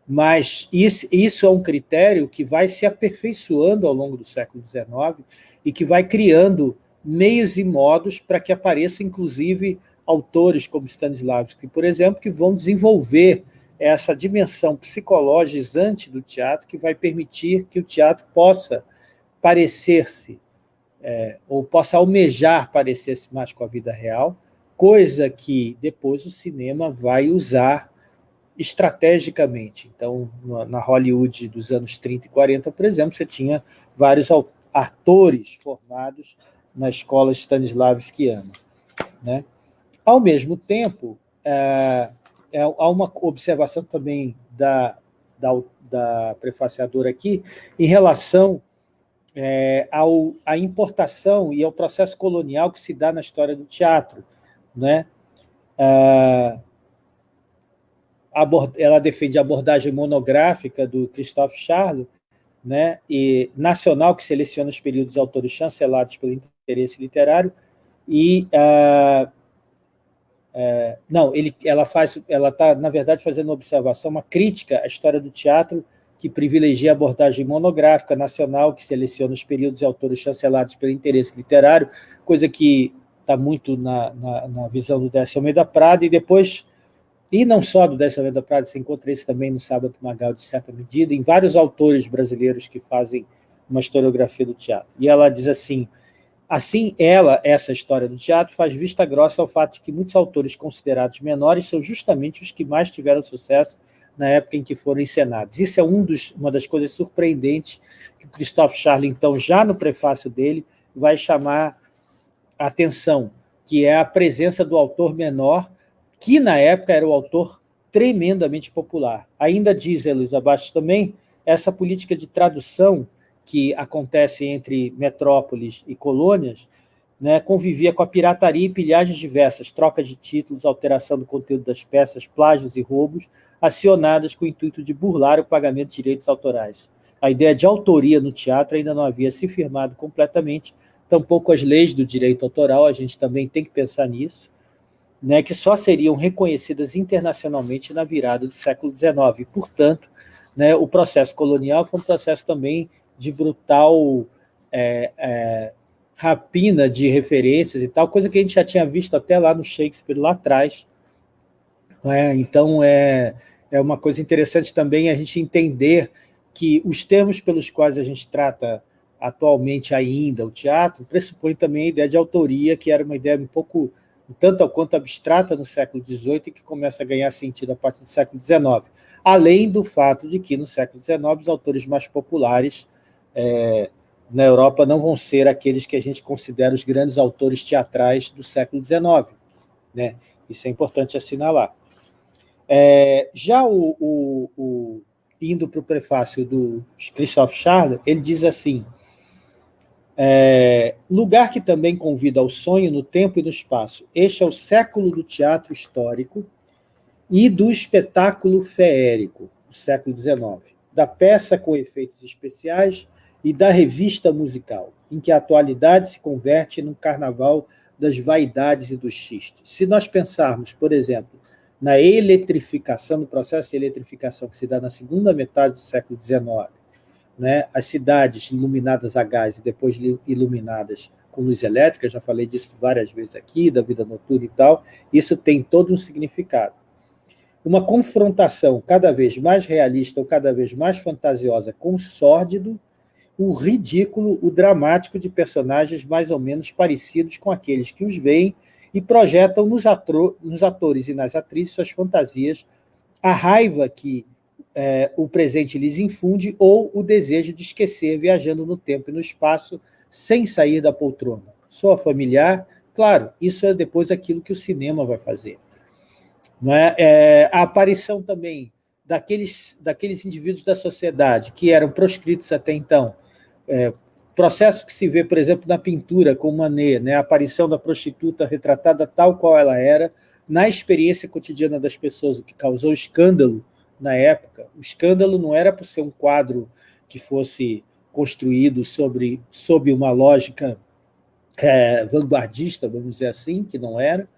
mas isso, isso é um critério que vai se aperfeiçoando ao longo do século XIX e que vai criando meios e modos para que apareçam, inclusive, autores como Stanislavski, por exemplo, que vão desenvolver essa dimensão psicologizante do teatro que vai permitir que o teatro possa parecer-se, é, ou possa almejar parecer-se mais com a vida real, coisa que depois o cinema vai usar estrategicamente. Então, na Hollywood dos anos 30 e 40, por exemplo, você tinha vários atores formados na escola Stanislavskiana. Né? Ao mesmo tempo, é, é, há uma observação também da, da, da prefaciadora aqui em relação é, ao, à importação e ao processo colonial que se dá na história do teatro. Né? É, ela defende a abordagem monográfica do Christophe Charles, né, e nacional, que seleciona os períodos autores chancelados pelo interesse literário, e uh, uh, não, ele, ela faz, ela está, na verdade, fazendo uma observação, uma crítica à história do teatro que privilegia a abordagem monográfica nacional, que seleciona os períodos e autores chancelados pelo interesse literário, coisa que está muito na, na, na, visão do Décio Almeida Prada, e depois, e não só do Décio Almeida Prada, você encontra isso também no Sábado Magal, de certa medida, em vários autores brasileiros que fazem uma historiografia do teatro. E ela diz assim, Assim, ela, essa história do teatro, faz vista grossa ao fato de que muitos autores considerados menores são justamente os que mais tiveram sucesso na época em que foram encenados. Isso é um dos, uma das coisas surpreendentes que o Christophe Charles, então, já no prefácio dele, vai chamar a atenção, que é a presença do autor menor, que na época era o autor tremendamente popular. Ainda diz Elisa Bastos também, essa política de tradução que acontece entre metrópoles e colônias, né, convivia com a pirataria e pilhagens diversas, troca de títulos, alteração do conteúdo das peças, plágios e roubos, acionadas com o intuito de burlar o pagamento de direitos autorais. A ideia de autoria no teatro ainda não havia se firmado completamente, tampouco as leis do direito autoral, a gente também tem que pensar nisso, né, que só seriam reconhecidas internacionalmente na virada do século XIX. Portanto, né, o processo colonial foi um processo também de brutal é, é, rapina de referências e tal, coisa que a gente já tinha visto até lá no Shakespeare, lá atrás. É, então, é, é uma coisa interessante também a gente entender que os termos pelos quais a gente trata atualmente ainda o teatro pressupõe também a ideia de autoria, que era uma ideia um pouco, tanto ou quanto abstrata no século XVIII e que começa a ganhar sentido a partir do século XIX. Além do fato de que, no século XIX, os autores mais populares é, na Europa não vão ser aqueles que a gente considera os grandes autores teatrais do século XIX. Né? Isso é importante assinalar. É, já o, o, o indo para o prefácio do Christophe Charles, ele diz assim, é, lugar que também convida ao sonho no tempo e no espaço. Este é o século do teatro histórico e do espetáculo feérico, do século XIX, da peça com efeitos especiais e da revista musical, em que a atualidade se converte num carnaval das vaidades e dos xistes. Se nós pensarmos, por exemplo, na eletrificação, no processo de eletrificação que se dá na segunda metade do século XIX, né, as cidades iluminadas a gás e depois iluminadas com luz elétrica, já falei disso várias vezes aqui, da vida noturna e tal, isso tem todo um significado. Uma confrontação cada vez mais realista ou cada vez mais fantasiosa com o sórdido, o ridículo, o dramático de personagens mais ou menos parecidos com aqueles que os veem e projetam nos, nos atores e nas atrizes suas fantasias, a raiva que é, o presente lhes infunde ou o desejo de esquecer viajando no tempo e no espaço sem sair da poltrona. Soa familiar? Claro, isso é depois aquilo que o cinema vai fazer. Não é? é a aparição também daqueles, daqueles indivíduos da sociedade que eram proscritos até então, é, processo que se vê, por exemplo, na pintura com Manet, né? a aparição da prostituta retratada tal qual ela era, na experiência cotidiana das pessoas, o que causou escândalo na época. O escândalo não era por ser um quadro que fosse construído sobre, sob uma lógica é, vanguardista, vamos dizer assim, que não era,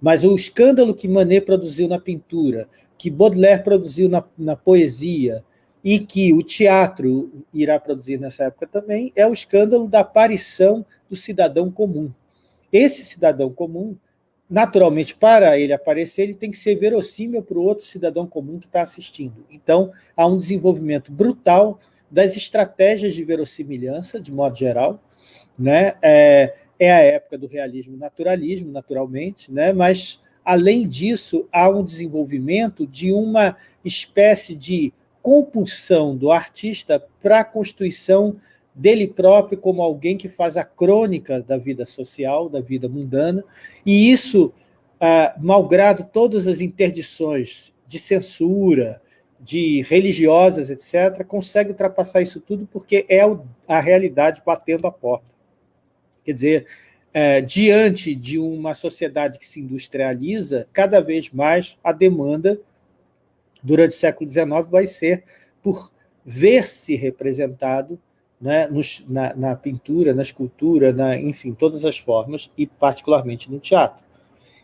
mas o escândalo que Manet produziu na pintura, que Baudelaire produziu na, na poesia, e que o teatro irá produzir nessa época também, é o escândalo da aparição do cidadão comum. Esse cidadão comum naturalmente, para ele aparecer, ele tem que ser verossímil para o outro cidadão comum que está assistindo. Então, há um desenvolvimento brutal das estratégias de verossimilhança, de modo geral. Né? É, é a época do realismo naturalismo, naturalmente, né? mas, além disso, há um desenvolvimento de uma espécie de compulsão do artista para a constituição dele próprio como alguém que faz a crônica da vida social, da vida mundana, e isso, ah, malgrado todas as interdições de censura, de religiosas, etc., consegue ultrapassar isso tudo porque é a realidade batendo a porta. Quer dizer, é, diante de uma sociedade que se industrializa, cada vez mais a demanda, durante o século XIX, vai ser por ver-se representado né, nos, na, na, pintura, na escultura, na, enfim, todas as formas, e particularmente no teatro.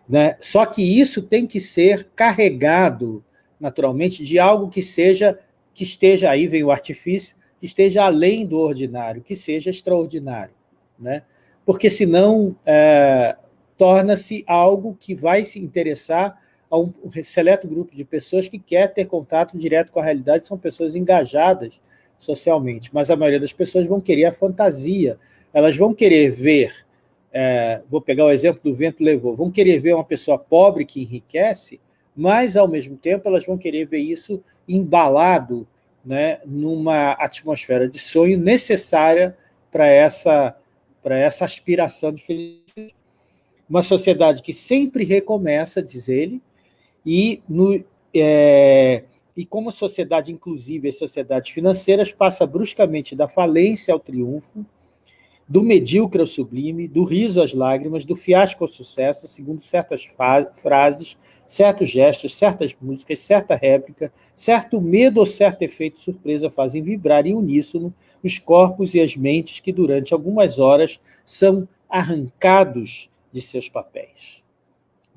Né? Só que isso tem que ser carregado, naturalmente, de algo que seja, que esteja, aí vem o artifício, que esteja além do ordinário, que seja extraordinário. Né? Porque senão é, torna-se algo que vai se interessar a um seleto grupo de pessoas que quer ter contato direto com a realidade, são pessoas engajadas socialmente, mas a maioria das pessoas vão querer a fantasia, elas vão querer ver, é, vou pegar o exemplo do vento levou, vão querer ver uma pessoa pobre que enriquece, mas, ao mesmo tempo, elas vão querer ver isso embalado né, numa atmosfera de sonho necessária para essa, essa aspiração de felicidade. Uma sociedade que sempre recomeça, diz ele, e no, é, e como sociedade inclusiva e sociedades financeiras passa bruscamente da falência ao triunfo, do medíocre ao sublime, do riso às lágrimas, do fiasco ao sucesso, segundo certas frases, certos gestos, certas músicas, certa réplica, certo medo ou certo efeito surpresa fazem vibrar em uníssono os corpos e as mentes que durante algumas horas são arrancados de seus papéis.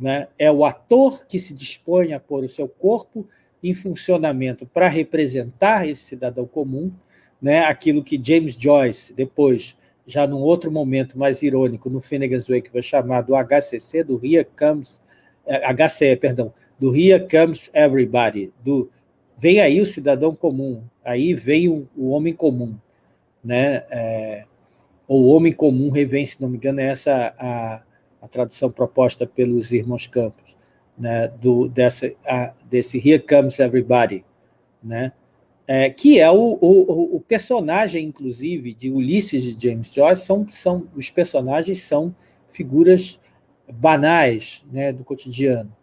Né? É o ator que se dispõe a pôr o seu corpo em funcionamento para representar esse cidadão comum, né, aquilo que James Joyce, depois, já num outro momento mais irônico, no Finnegan's Wake, vai chamar do HCC, do Here Comes, HCE, eh, perdão, do Here Comes Everybody, do vem aí o cidadão comum, aí vem o, o homem comum, né, é, ou homem comum revém, se não me engano, é essa a, a tradução proposta pelos irmãos Campos né, do, dessa, a, desse Here Comes Everybody, né, é, que é o, o, o, personagem, inclusive, de Ulisses de James Joyce, são, são, os personagens são figuras banais né, do cotidiano.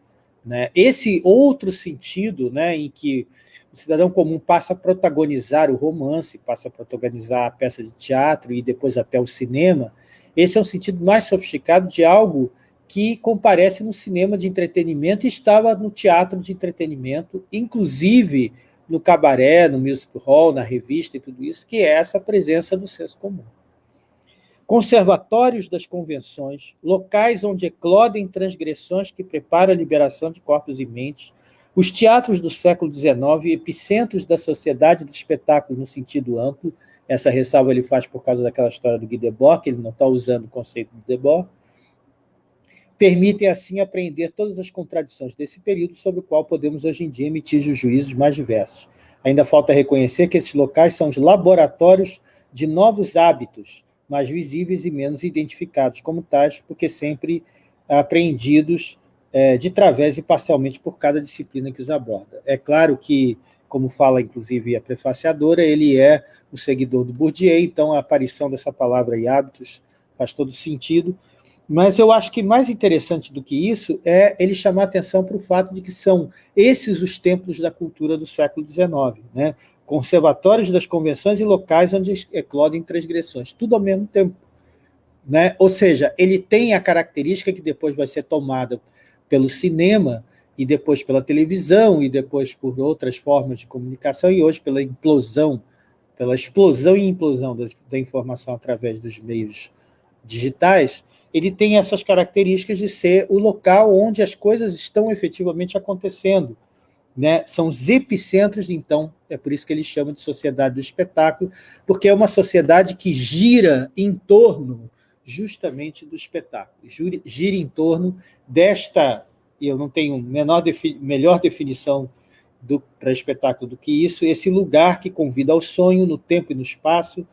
Né? Esse outro sentido, né, em que o cidadão comum passa a protagonizar o romance, passa a protagonizar a peça de teatro e depois até o cinema, esse é um sentido mais sofisticado de algo que comparece no cinema de entretenimento e estava no teatro de entretenimento, inclusive no cabaré, no music hall, na revista e tudo isso, que é essa presença do senso comum. Conservatórios das convenções, locais onde eclodem transgressões que preparam a liberação de corpos e mentes, os teatros do século XIX, epicentros da sociedade do espetáculo no sentido amplo, essa ressalva ele faz por causa daquela história do Guy Debord, que ele não está usando o conceito do Debord, permitem, assim, apreender todas as contradições desse período sobre o qual podemos, hoje em dia, emitir os juízos mais diversos. Ainda falta reconhecer que esses locais são os laboratórios de novos hábitos, mais visíveis e menos identificados como tais, porque sempre apreendidos é, de través e parcialmente por cada disciplina que os aborda. É claro que, como fala, inclusive, a prefaciadora, ele é o seguidor do Bourdieu, então a aparição dessa palavra e hábitos faz todo sentido, mas eu acho que mais interessante do que isso é ele chamar atenção para o fato de que são esses os templos da cultura do século XIX, né? conservatórios das convenções e locais onde eclodem transgressões, tudo ao mesmo tempo. Né? Ou seja, ele tem a característica que depois vai ser tomada pelo cinema, e depois pela televisão, e depois por outras formas de comunicação, e hoje pela implosão, pela explosão e implosão da, da informação através dos meios digitais, ele tem essas características de ser o local onde as coisas estão efetivamente acontecendo. Né? São os epicentros, então, é por isso que ele chama de sociedade do espetáculo, porque é uma sociedade que gira em torno justamente do espetáculo, gira em torno desta, e eu não tenho menor melhor definição para espetáculo do que isso, esse lugar que convida ao sonho no tempo e no espaço,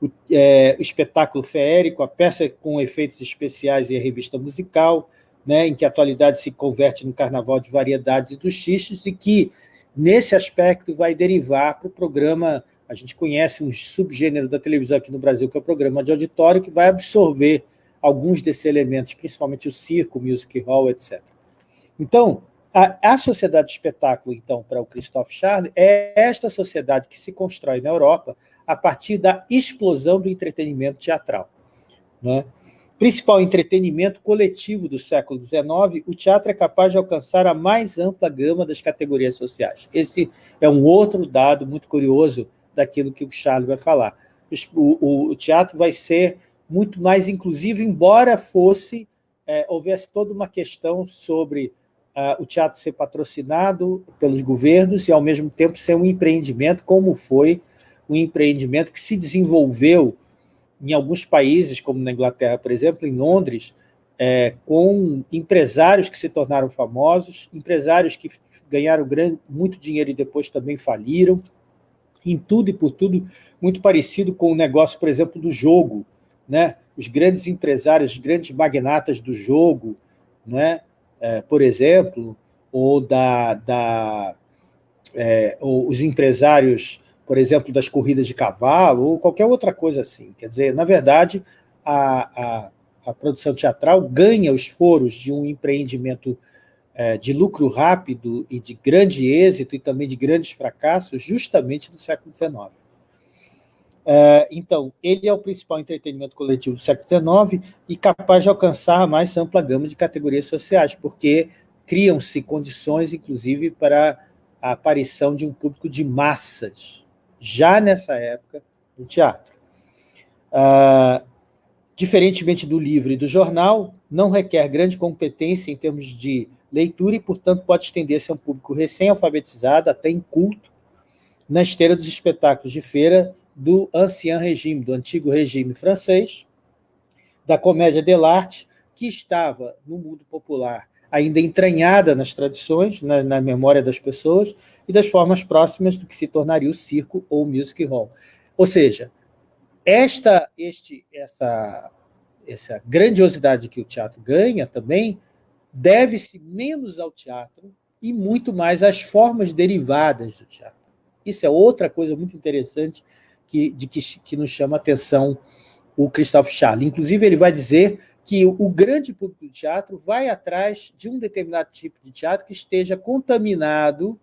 o, é, o espetáculo feérico, a peça com efeitos especiais e a revista musical, né, em que a atualidade se converte no carnaval de variedades e dos xixes, e que, nesse aspecto, vai derivar para o programa, a gente conhece um subgênero da televisão aqui no Brasil, que é o programa de auditório, que vai absorver alguns desses elementos, principalmente o circo, music hall, etc. Então, a, a sociedade de espetáculo, então, para o Christophe Charles, é esta sociedade que se constrói na Europa a partir da explosão do entretenimento teatral. Né? Principal entretenimento coletivo do século XIX, o teatro é capaz de alcançar a mais ampla gama das categorias sociais. Esse é um outro dado muito curioso daquilo que o Charles vai falar. O, o, o teatro vai ser muito mais inclusivo, embora fosse é, houvesse toda uma questão sobre uh, o teatro ser patrocinado pelos governos e, ao mesmo tempo, ser um empreendimento, como foi um empreendimento que se desenvolveu em alguns países, como na Inglaterra, por exemplo, em Londres, é, com empresários que se tornaram famosos, empresários que ganharam grande, muito dinheiro e depois também faliram, em tudo e por tudo, muito parecido com o negócio, por exemplo, do jogo. Né? Os grandes empresários, os grandes magnatas do jogo, né? É, por exemplo, ou, da, da, é, ou os empresários por exemplo, das corridas de cavalo, ou qualquer outra coisa assim. Quer dizer, na verdade, a, a, a produção teatral ganha os foros de um empreendimento é, de lucro rápido e de grande êxito e também de grandes fracassos justamente no século XIX. É, então, ele é o principal entretenimento coletivo do século XIX e capaz de alcançar a mais ampla gama de categorias sociais, porque criam-se condições, inclusive, para a aparição de um público de massas, já nessa época, no teatro. Ah, diferentemente do livro e do jornal, não requer grande competência em termos de leitura e, portanto, pode estender-se a um público recém-alfabetizado, até inculto, na esteira dos espetáculos de feira do ancien regime, do antigo regime francês, da comédia dell'arte, que estava no mundo popular ainda entranhada nas tradições, na, na memória das pessoas, e das formas próximas do que se tornaria o circo ou o music hall. Ou seja, esta, este, essa, essa grandiosidade que o teatro ganha também deve-se menos ao teatro e muito mais às formas derivadas do teatro. Isso é outra coisa muito interessante que, de que, que nos chama a atenção o Christophe Charles. Inclusive, ele vai dizer que o grande público do teatro vai atrás de um determinado tipo de teatro que esteja contaminado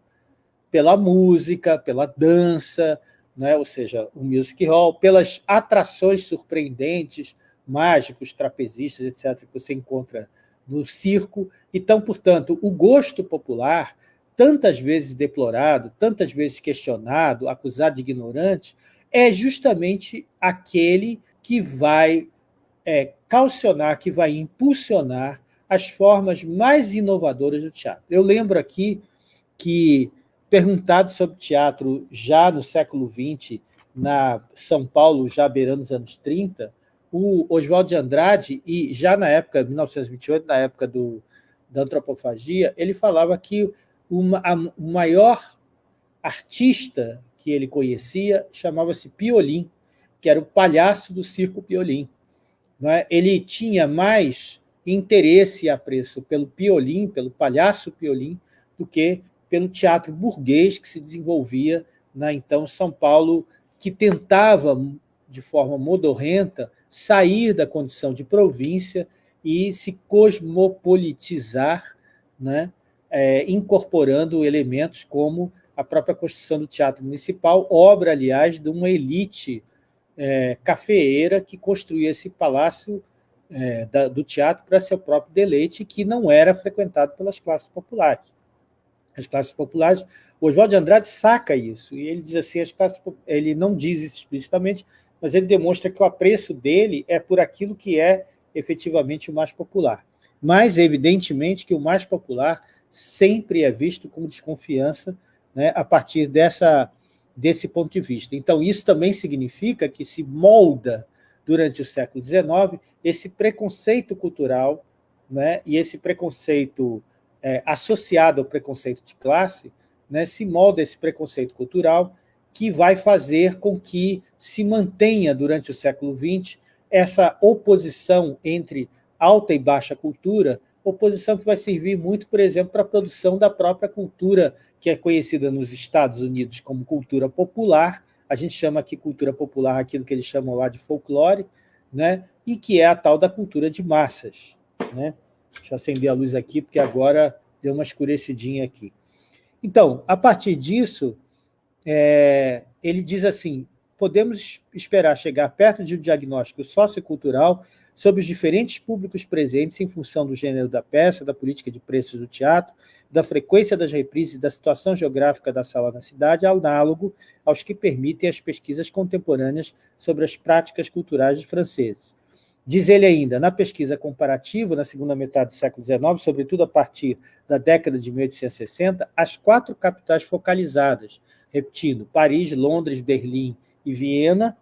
pela música, pela dança, né? ou seja, o music hall, pelas atrações surpreendentes, mágicos, trapezistas, etc., que você encontra no circo. Então, portanto, o gosto popular, tantas vezes deplorado, tantas vezes questionado, acusado de ignorante, é justamente aquele que vai é, calcionar, que vai impulsionar as formas mais inovadoras do teatro. Eu lembro aqui que, perguntado sobre teatro já no século XX, na São Paulo, já beirando os anos 30, o Oswaldo de Andrade, e já na época, 1928, na época do, da antropofagia, ele falava que uma, a, o maior artista que ele conhecia chamava-se Piolim, que era o palhaço do circo Piolim. É? Ele tinha mais interesse e apreço pelo Piolim, pelo palhaço Piolim, do que pelo teatro burguês que se desenvolvia na então São Paulo, que tentava, de forma modorrenta, sair da condição de província e se cosmopolitizar, né? É, incorporando elementos como a própria construção do Teatro Municipal, obra, aliás, de uma elite é, cafeeira que construía esse palácio é, da, do teatro para seu próprio deleite, que não era frequentado pelas classes populares. As classes populares, o Oswaldo de Andrade saca isso, e ele diz assim, as classes, ele não diz isso explicitamente, mas ele demonstra que o apreço dele é por aquilo que é efetivamente o mais popular. Mas, evidentemente, que o mais popular sempre é visto como desconfiança né, a partir dessa, desse ponto de vista. Então, isso também significa que se molda, durante o século XIX, esse preconceito cultural né, e esse preconceito é, associado ao preconceito de classe, né, se molda esse preconceito cultural que vai fazer com que se mantenha durante o século XX essa oposição entre alta e baixa cultura, oposição que vai servir muito, por exemplo, para a produção da própria cultura, que é conhecida nos Estados Unidos como cultura popular, a gente chama aqui cultura popular aquilo que eles chamam lá de folclore, né? e que é a tal da cultura de massas. Né? Deixa eu acender a luz aqui, porque agora deu uma escurecidinha aqui. Então, a partir disso, é, ele diz assim, podemos esperar chegar perto de um diagnóstico sociocultural sobre os diferentes públicos presentes em função do gênero da peça, da política de preços do teatro, da frequência das reprises e da situação geográfica da sala na cidade, análogo aos que permitem as pesquisas contemporâneas sobre as práticas culturais franceses. Diz ele ainda, na pesquisa comparativa, na segunda metade do século XIX, sobretudo a partir da década de 1860, as quatro capitais focalizadas, repetindo, Paris, Londres, Berlim e Viena,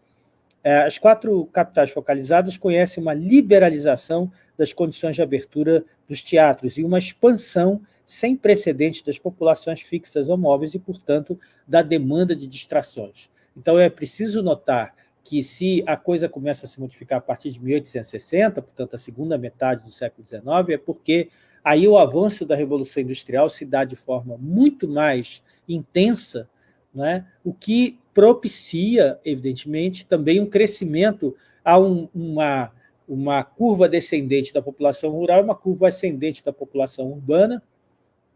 é, as quatro capitais focalizadas conhecem uma liberalização das condições de abertura dos teatros e uma expansão sem precedentes das populações fixas ou móveis e, portanto, da demanda de distrações. Então, é preciso notar que se a coisa começa a se modificar a partir de 1860, portanto, a segunda metade do século XIX, é porque aí o avanço da Revolução Industrial se dá de forma muito mais intensa, né? o que propicia, evidentemente, também um crescimento a um, uma, uma curva descendente da população rural uma curva ascendente da população urbana.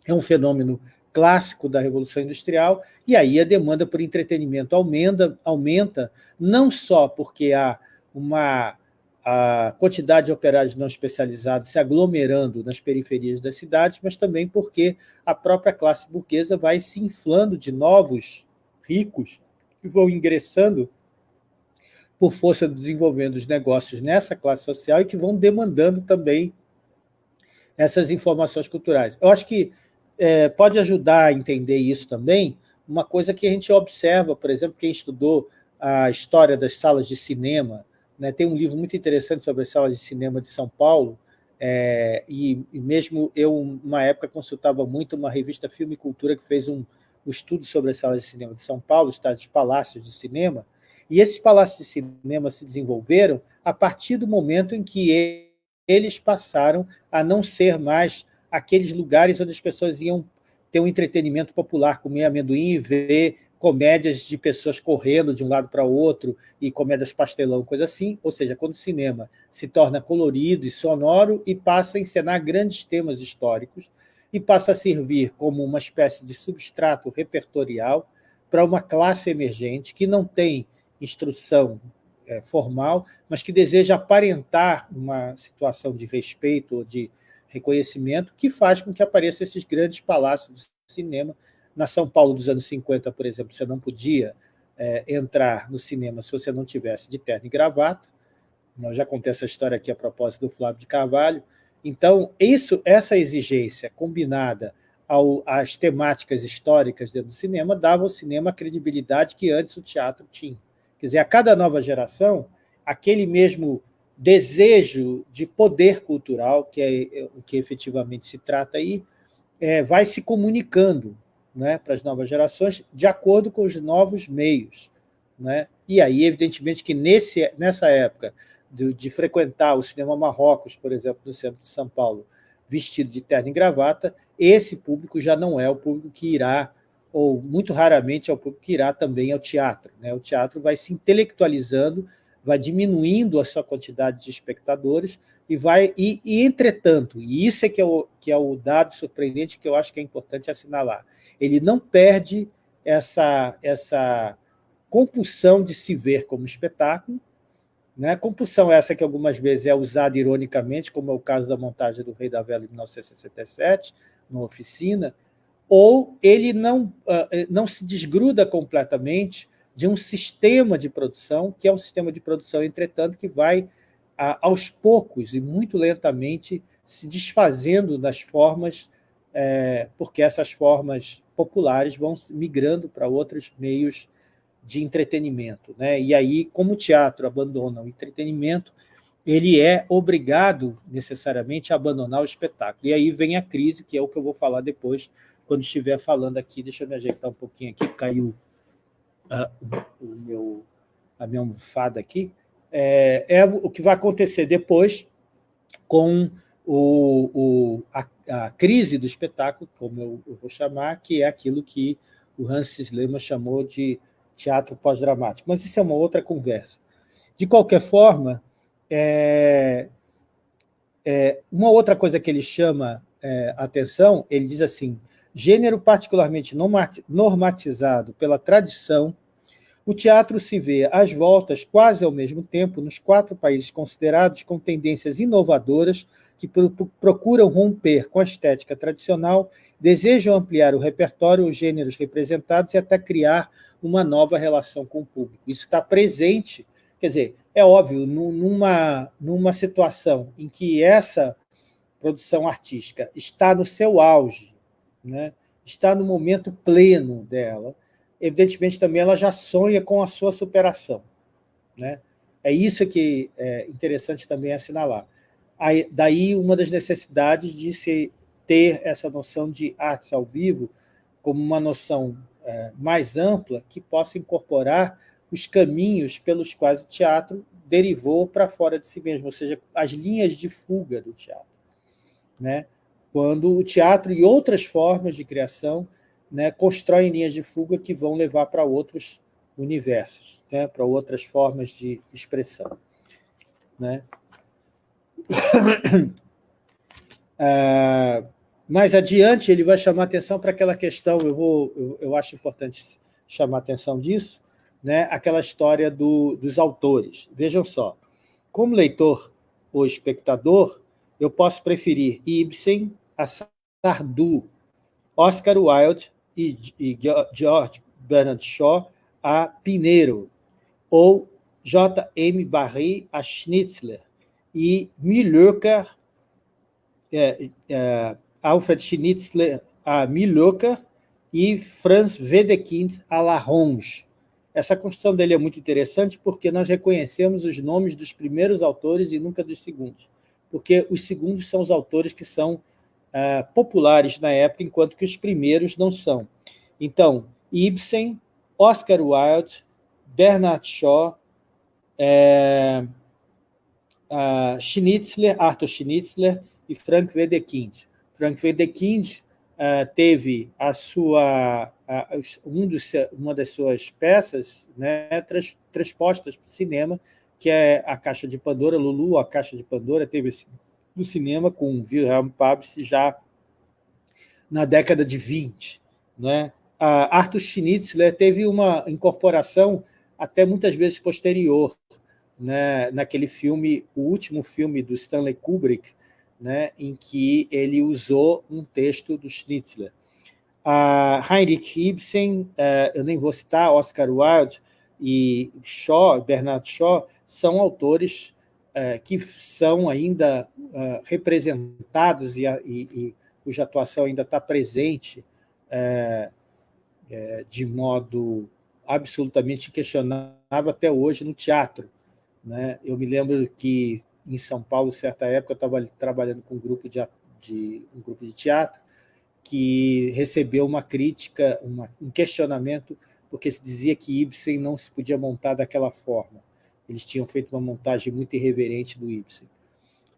É um fenômeno clássico da Revolução Industrial, e aí a demanda por entretenimento aumenta, aumenta não só porque há uma a quantidade de operários não especializados se aglomerando nas periferias das cidades, mas também porque a própria classe burguesa vai se inflando de novos ricos que vão ingressando por força do desenvolvimento dos negócios nessa classe social e que vão demandando também essas informações culturais. Eu acho que é, pode ajudar a entender isso também, uma coisa que a gente observa, por exemplo, quem estudou a história das salas de cinema, né, tem um livro muito interessante sobre as salas de cinema de São Paulo, é, e, e, mesmo eu, uma época, consultava muito uma revista Filme e Cultura que fez um, o estudo sobre as salas de cinema de São Paulo, os palácios de cinema, e esses palácios de cinema se desenvolveram a partir do momento em que eles passaram a não ser mais aqueles lugares onde as pessoas iam ter um entretenimento popular, comer amendoim e ver comédias de pessoas correndo de um lado para o outro e comédias pastelão, coisa assim, ou seja, quando o cinema se torna colorido e sonoro e passa a encenar grandes temas históricos e passa a servir como uma espécie de substrato repertorial para uma classe emergente que não tem instrução é, formal, mas que deseja aparentar uma situação de respeito ou de reconhecimento que faz com que apareçam esses grandes palácios do cinema. Na São Paulo dos anos 50, por exemplo, você não podia é, entrar no cinema se você não tivesse de terno e gravata. Nós já contei essa história aqui a propósito do Flávio de Carvalho. Então, isso, essa exigência combinada ao, às temáticas históricas dentro do cinema dava ao cinema a credibilidade que antes o teatro tinha. Quer dizer, a cada nova geração, aquele mesmo desejo de poder cultural, que é, é o que efetivamente se trata aí, é, vai se comunicando né, para as novas gerações de acordo com os novos meios. Né? E aí, evidentemente, que nesse, nessa época de, de frequentar o cinema Marrocos, por exemplo, no centro de São Paulo, vestido de terno e gravata, esse público já não é o público que irá, ou muito raramente é o público que irá também ao teatro. Né? O teatro vai se intelectualizando vai diminuindo a sua quantidade de espectadores e vai e, e, entretanto, e isso é que é, o, que é o dado surpreendente que eu acho que é importante assinalar, ele não perde essa, essa compulsão de se ver como espetáculo, né? compulsão essa que algumas vezes é usada ironicamente, como é o caso da montagem do Rei da Vela em 1967, na oficina, ou ele não, uh, não se desgruda completamente de um sistema de produção, que é um sistema de produção, entretanto, que vai, aos poucos e muito lentamente, se desfazendo das formas, é, porque essas formas populares vão migrando para outros meios de entretenimento. Né? E aí, como o teatro abandona o entretenimento, ele é obrigado, necessariamente, a abandonar o espetáculo. E aí vem a crise, que é o que eu vou falar depois, quando estiver falando aqui. Deixa eu me ajeitar um pouquinho aqui, caiu o meu, a minha almofada aqui, é, é, o que vai acontecer depois com o, o, a, a, crise do espetáculo, como eu, eu, vou chamar, que é aquilo que o Hans Lehmann chamou de teatro pós-dramático. Mas isso é uma outra conversa. De qualquer forma, é, é, uma outra coisa que ele chama é, atenção, ele diz assim, gênero particularmente normatizado pela tradição, o teatro se vê às voltas, quase ao mesmo tempo, nos quatro países considerados com tendências inovadoras que procuram romper com a estética tradicional, desejam ampliar o repertório, os gêneros representados e até criar uma nova relação com o público. Isso está presente, quer dizer, é óbvio, numa, numa situação em que essa produção artística está no seu auge, né? está no momento pleno dela, evidentemente também ela já sonha com a sua superação. Né? É isso que é interessante também assinalar. Aí, daí uma das necessidades de se ter essa noção de artes ao vivo como uma noção é, mais ampla que possa incorporar os caminhos pelos quais o teatro derivou para fora de si mesmo, ou seja, as linhas de fuga do teatro. Né? quando o teatro e outras formas de criação né, constroem linhas de fuga que vão levar para outros universos, né, para outras formas de expressão. Né? Ah, mais adiante, ele vai chamar atenção para aquela questão, eu, vou, eu, eu, acho importante chamar atenção disso, né, aquela história do, dos autores. Vejam só, como leitor ou espectador, eu posso preferir Ibsen a Sardou, Oscar Wilde e, e George Bernard Shaw a Pinheiro, ou J.M. Barrie a Schnitzler, e Milhoeker, é, é, Alfred Schnitzler a Milhoeker e Franz Wedekind a Laronge. Essa construção dele é muito interessante porque nós reconhecemos os nomes dos primeiros autores e nunca dos segundos, porque os segundos são os autores que são uh, populares na época, enquanto que os primeiros não são. Então, Ibsen, Oscar Wilde, Bernard Shaw, uh, Schnitzler, Arthur Schnitzler e Frank Wedekind. Frank Wedekind uh, teve a sua um dos, uma das suas peças né, trans, transpostas para o cinema, que é a Caixa de Pandora, Lulu, a Caixa de Pandora, teve no cinema com Wilhelm Pabst já na década de 20. Né? Arthur Schnitzler teve uma incorporação até muitas vezes posterior, né, naquele filme, o último filme do Stanley Kubrick, né, em que ele usou um texto do Schnitzler. Heinrich Ibsen, eh, eu nem vou citar, Oscar Wilde e Shaw, Bernard Shaw, são autores que são ainda eh, representados e, e, cuja atuação ainda está presente de modo absolutamente questionável até hoje no teatro. Né? Eu me lembro que em São Paulo, certa época, eu estava trabalhando com um grupo de, de, um grupo de teatro que recebeu uma crítica, uma, um questionamento, porque se dizia que Ibsen não se podia montar daquela forma. Eles tinham feito uma montagem muito irreverente do Ibsen.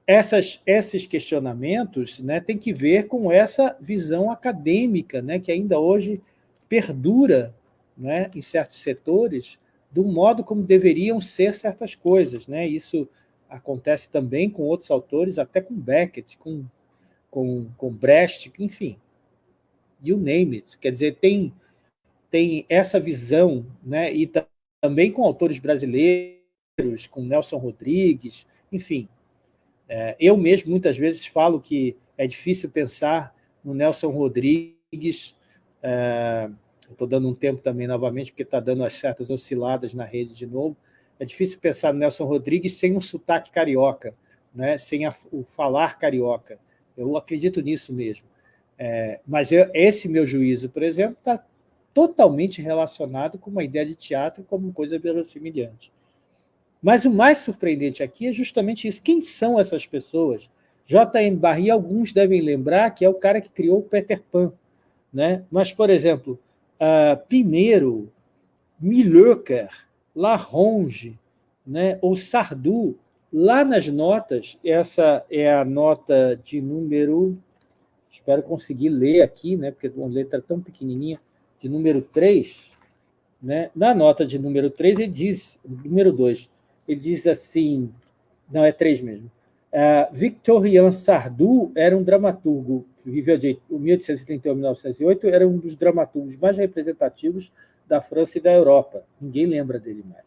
Essas, esses questionamentos né, têm que ver com essa visão acadêmica, né, que ainda hoje perdura né, em certos setores, do modo como deveriam ser certas coisas. Né? Isso acontece também com outros autores, até com Beckett, com, com, com Brecht, enfim you name it. Quer dizer, tem, tem essa visão, né? e também com autores brasileiros, com Nelson Rodrigues, enfim. É, eu mesmo, muitas vezes, falo que é difícil pensar no Nelson Rodrigues, é, estou dando um tempo também novamente, porque está dando as certas osciladas na rede de novo, é difícil pensar no Nelson Rodrigues sem um sotaque carioca, né? sem a, o falar carioca. Eu acredito nisso mesmo. É, mas eu, esse meu juízo, por exemplo, está totalmente relacionado com uma ideia de teatro como coisa verossimilhante. Mas o mais surpreendente aqui é justamente isso. Quem são essas pessoas? J.M. Barrie, alguns devem lembrar que é o cara que criou o Peter Pan. Né? Mas, por exemplo, uh, Pinheiro, Milhoker, Laronge, né? ou Sardou, lá nas notas, essa é a nota de número espero conseguir ler aqui, né, porque uma letra tão pequenininha, de número 3, né, na nota de número 3, ele diz, número 2, ele diz assim, não, é 3 mesmo, uh, Victorien Sardou era um dramaturgo, viveu de 1831 a 1908, era um dos dramaturgos mais representativos da França e da Europa. Ninguém lembra dele mais.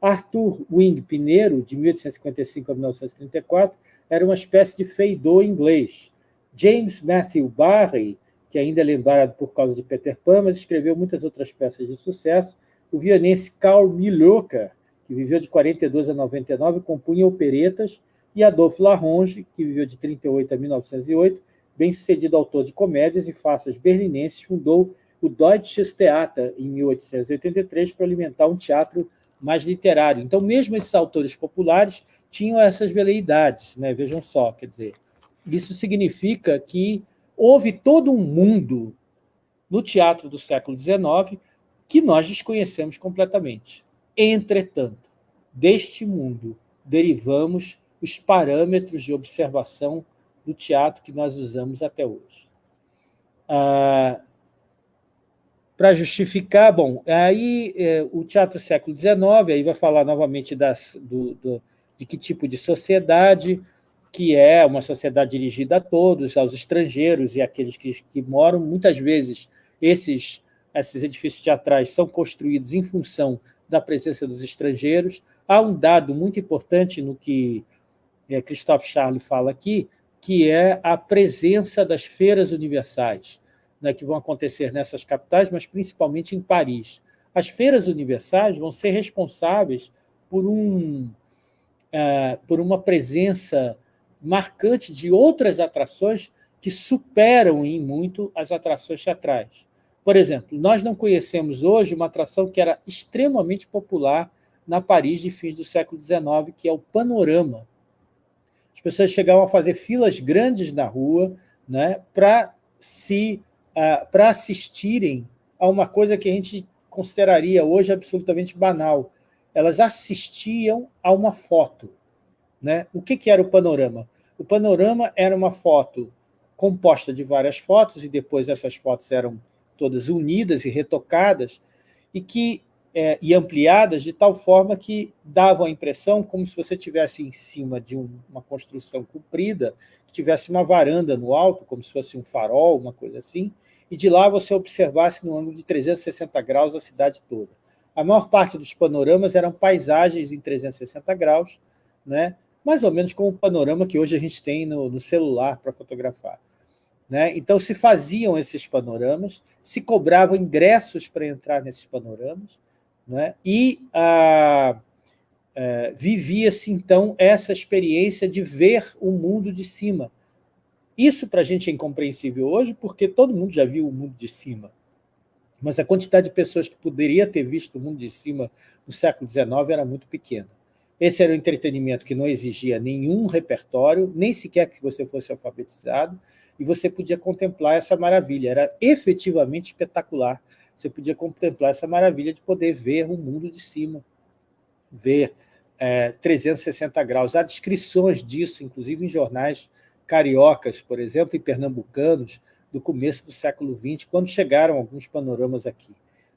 Arthur Wing Pinheiro, de 1855 a 1934, era uma espécie de feidor inglês, James Matthew Barry, que ainda é lembrado por causa de Peter Pan, mas escreveu muitas outras peças de sucesso. O vianense Carl Milhoka, que viveu de 42 a 99, compunha operetas, e Adolphe Laronge, que viveu de 38 a 1908, bem-sucedido autor de comédias e farsas berlinenses, fundou o Deutsches Theater em 1883 para alimentar um teatro mais literário. Então, mesmo esses autores populares tinham essas veleidades, né? vejam só, quer dizer, isso significa que houve todo um mundo no teatro do século XIX que nós desconhecemos completamente. Entretanto, deste mundo derivamos os parâmetros de observação do teatro que nós usamos até hoje. Ah, Para justificar, bom, aí é, o teatro século XIX, aí vai falar novamente das, do, do, de que tipo de sociedade, que é uma sociedade dirigida a todos, aos estrangeiros e aqueles que, que moram. Muitas vezes, esses, esses edifícios teatrais são construídos em função da presença dos estrangeiros. Há um dado muito importante no que é, Christophe Charles fala aqui, que é a presença das feiras universais, né, que vão acontecer nessas capitais, mas principalmente em Paris. As feiras universais vão ser responsáveis por, um, uh, por uma presença marcante de outras atrações que superam em muito as atrações teatrais. Por exemplo, nós não conhecemos hoje uma atração que era extremamente popular na Paris de fins do século XIX, que é o panorama. As pessoas chegavam a fazer filas grandes na rua né, para se, uh, para assistirem a uma coisa que a gente consideraria hoje absolutamente banal. Elas assistiam a uma foto. Né? O que, que era o panorama? O panorama era uma foto composta de várias fotos, e depois essas fotos eram todas unidas e retocadas, e que é, e ampliadas de tal forma que davam a impressão como se você tivesse em cima de um, uma construção comprida, que tivesse uma varanda no alto, como se fosse um farol, uma coisa assim, e de lá você observasse no ângulo de 360 graus a cidade toda. A maior parte dos panoramas eram paisagens em 360 graus, né? mais ou menos como o panorama que hoje a gente tem no, no celular para fotografar. Né? Então, se faziam esses panoramas, se cobravam ingressos para entrar nesses panoramas, né? e ah, ah, vivia-se, então, essa experiência de ver o mundo de cima. Isso para a gente é incompreensível hoje, porque todo mundo já viu o mundo de cima. Mas a quantidade de pessoas que poderia ter visto o mundo de cima no século XIX era muito pequena. Esse era um entretenimento que não exigia nenhum repertório, nem sequer que você fosse alfabetizado, e você podia contemplar essa maravilha. Era efetivamente espetacular. Você podia contemplar essa maravilha de poder ver o mundo de cima, ver é, 360 graus. Há descrições disso, inclusive em jornais cariocas, por exemplo, e pernambucanos, do começo do século XX, quando chegaram alguns panoramas aqui.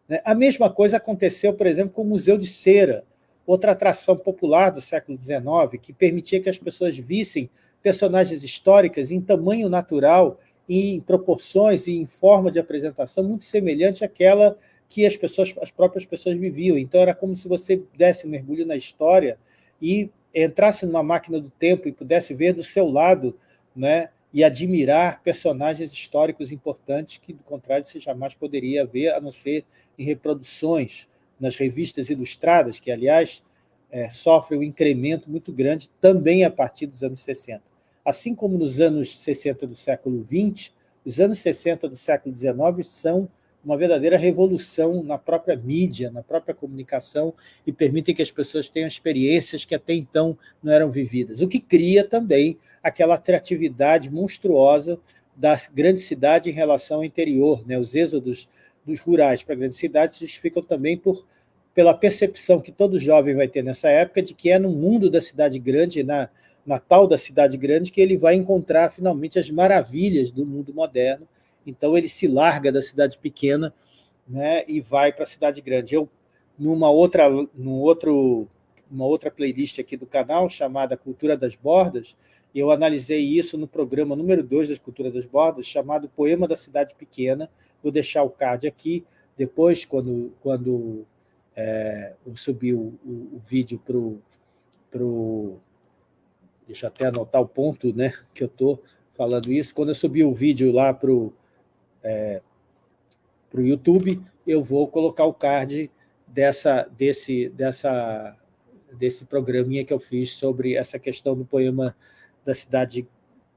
Né? A mesma coisa aconteceu, por exemplo, com o Museu de Cera, outra atração popular do século XIX, que permitia que as pessoas vissem personagens históricas em tamanho natural, em proporções e em forma de apresentação muito semelhante àquela que as, pessoas, as próprias pessoas viviam. Então, era como se você desse um mergulho na história e entrasse numa máquina do tempo e pudesse ver do seu lado né, e admirar personagens históricos importantes que, do contrário, você jamais poderia ver, a não ser em reproduções nas revistas ilustradas, que, aliás, é, sofrem um incremento muito grande também a partir dos anos 60. Assim como nos anos 60 do século XX, os anos 60 do século XIX são uma verdadeira revolução na própria mídia, na própria comunicação, e permitem que as pessoas tenham experiências que até então não eram vividas, o que cria também aquela atratividade monstruosa da grande cidade em relação ao interior. Né? Os êxodos dos rurais para a grande cidade se justificam também por, pela percepção que todo jovem vai ter nessa época de que é no mundo da cidade grande, na, na tal da cidade grande, que ele vai encontrar finalmente as maravilhas do mundo moderno. Então ele se larga da cidade pequena né, e vai para a cidade grande. Eu, numa outra, num outro, uma outra playlist aqui do canal, chamada Cultura das Bordas, eu analisei isso no programa número 2 das Cultura das Bordas, chamado Poema da Cidade Pequena. Vou deixar o card aqui. Depois, quando, quando é, subir o, o, o vídeo para o... Pro, deixa eu até anotar o ponto né, que eu estou falando isso. Quando eu subir o vídeo lá para o é, YouTube, eu vou colocar o card dessa, desse, dessa, desse programinha que eu fiz sobre essa questão do poema da cidade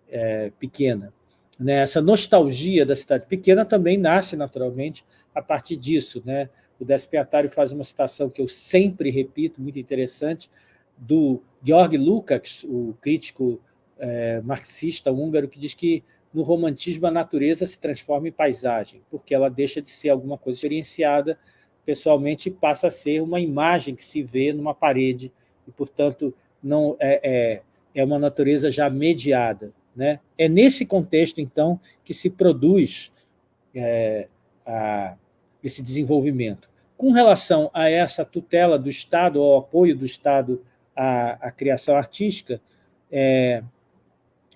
é, pequena. Né? Essa nostalgia da cidade pequena também nasce, naturalmente, a partir disso. Né? O Despiatário faz uma citação que eu sempre repito, muito interessante, do Georg Lukács, o crítico é, marxista húngaro, que diz que no romantismo a natureza se transforma em paisagem, porque ela deixa de ser alguma coisa experienciada pessoalmente e passa a ser uma imagem que se vê numa parede, e, portanto, não é, é é uma natureza já mediada. Né? É nesse contexto, então, que se produz é, a, esse desenvolvimento. Com relação a essa tutela do Estado, ao apoio do Estado à, à criação artística, é,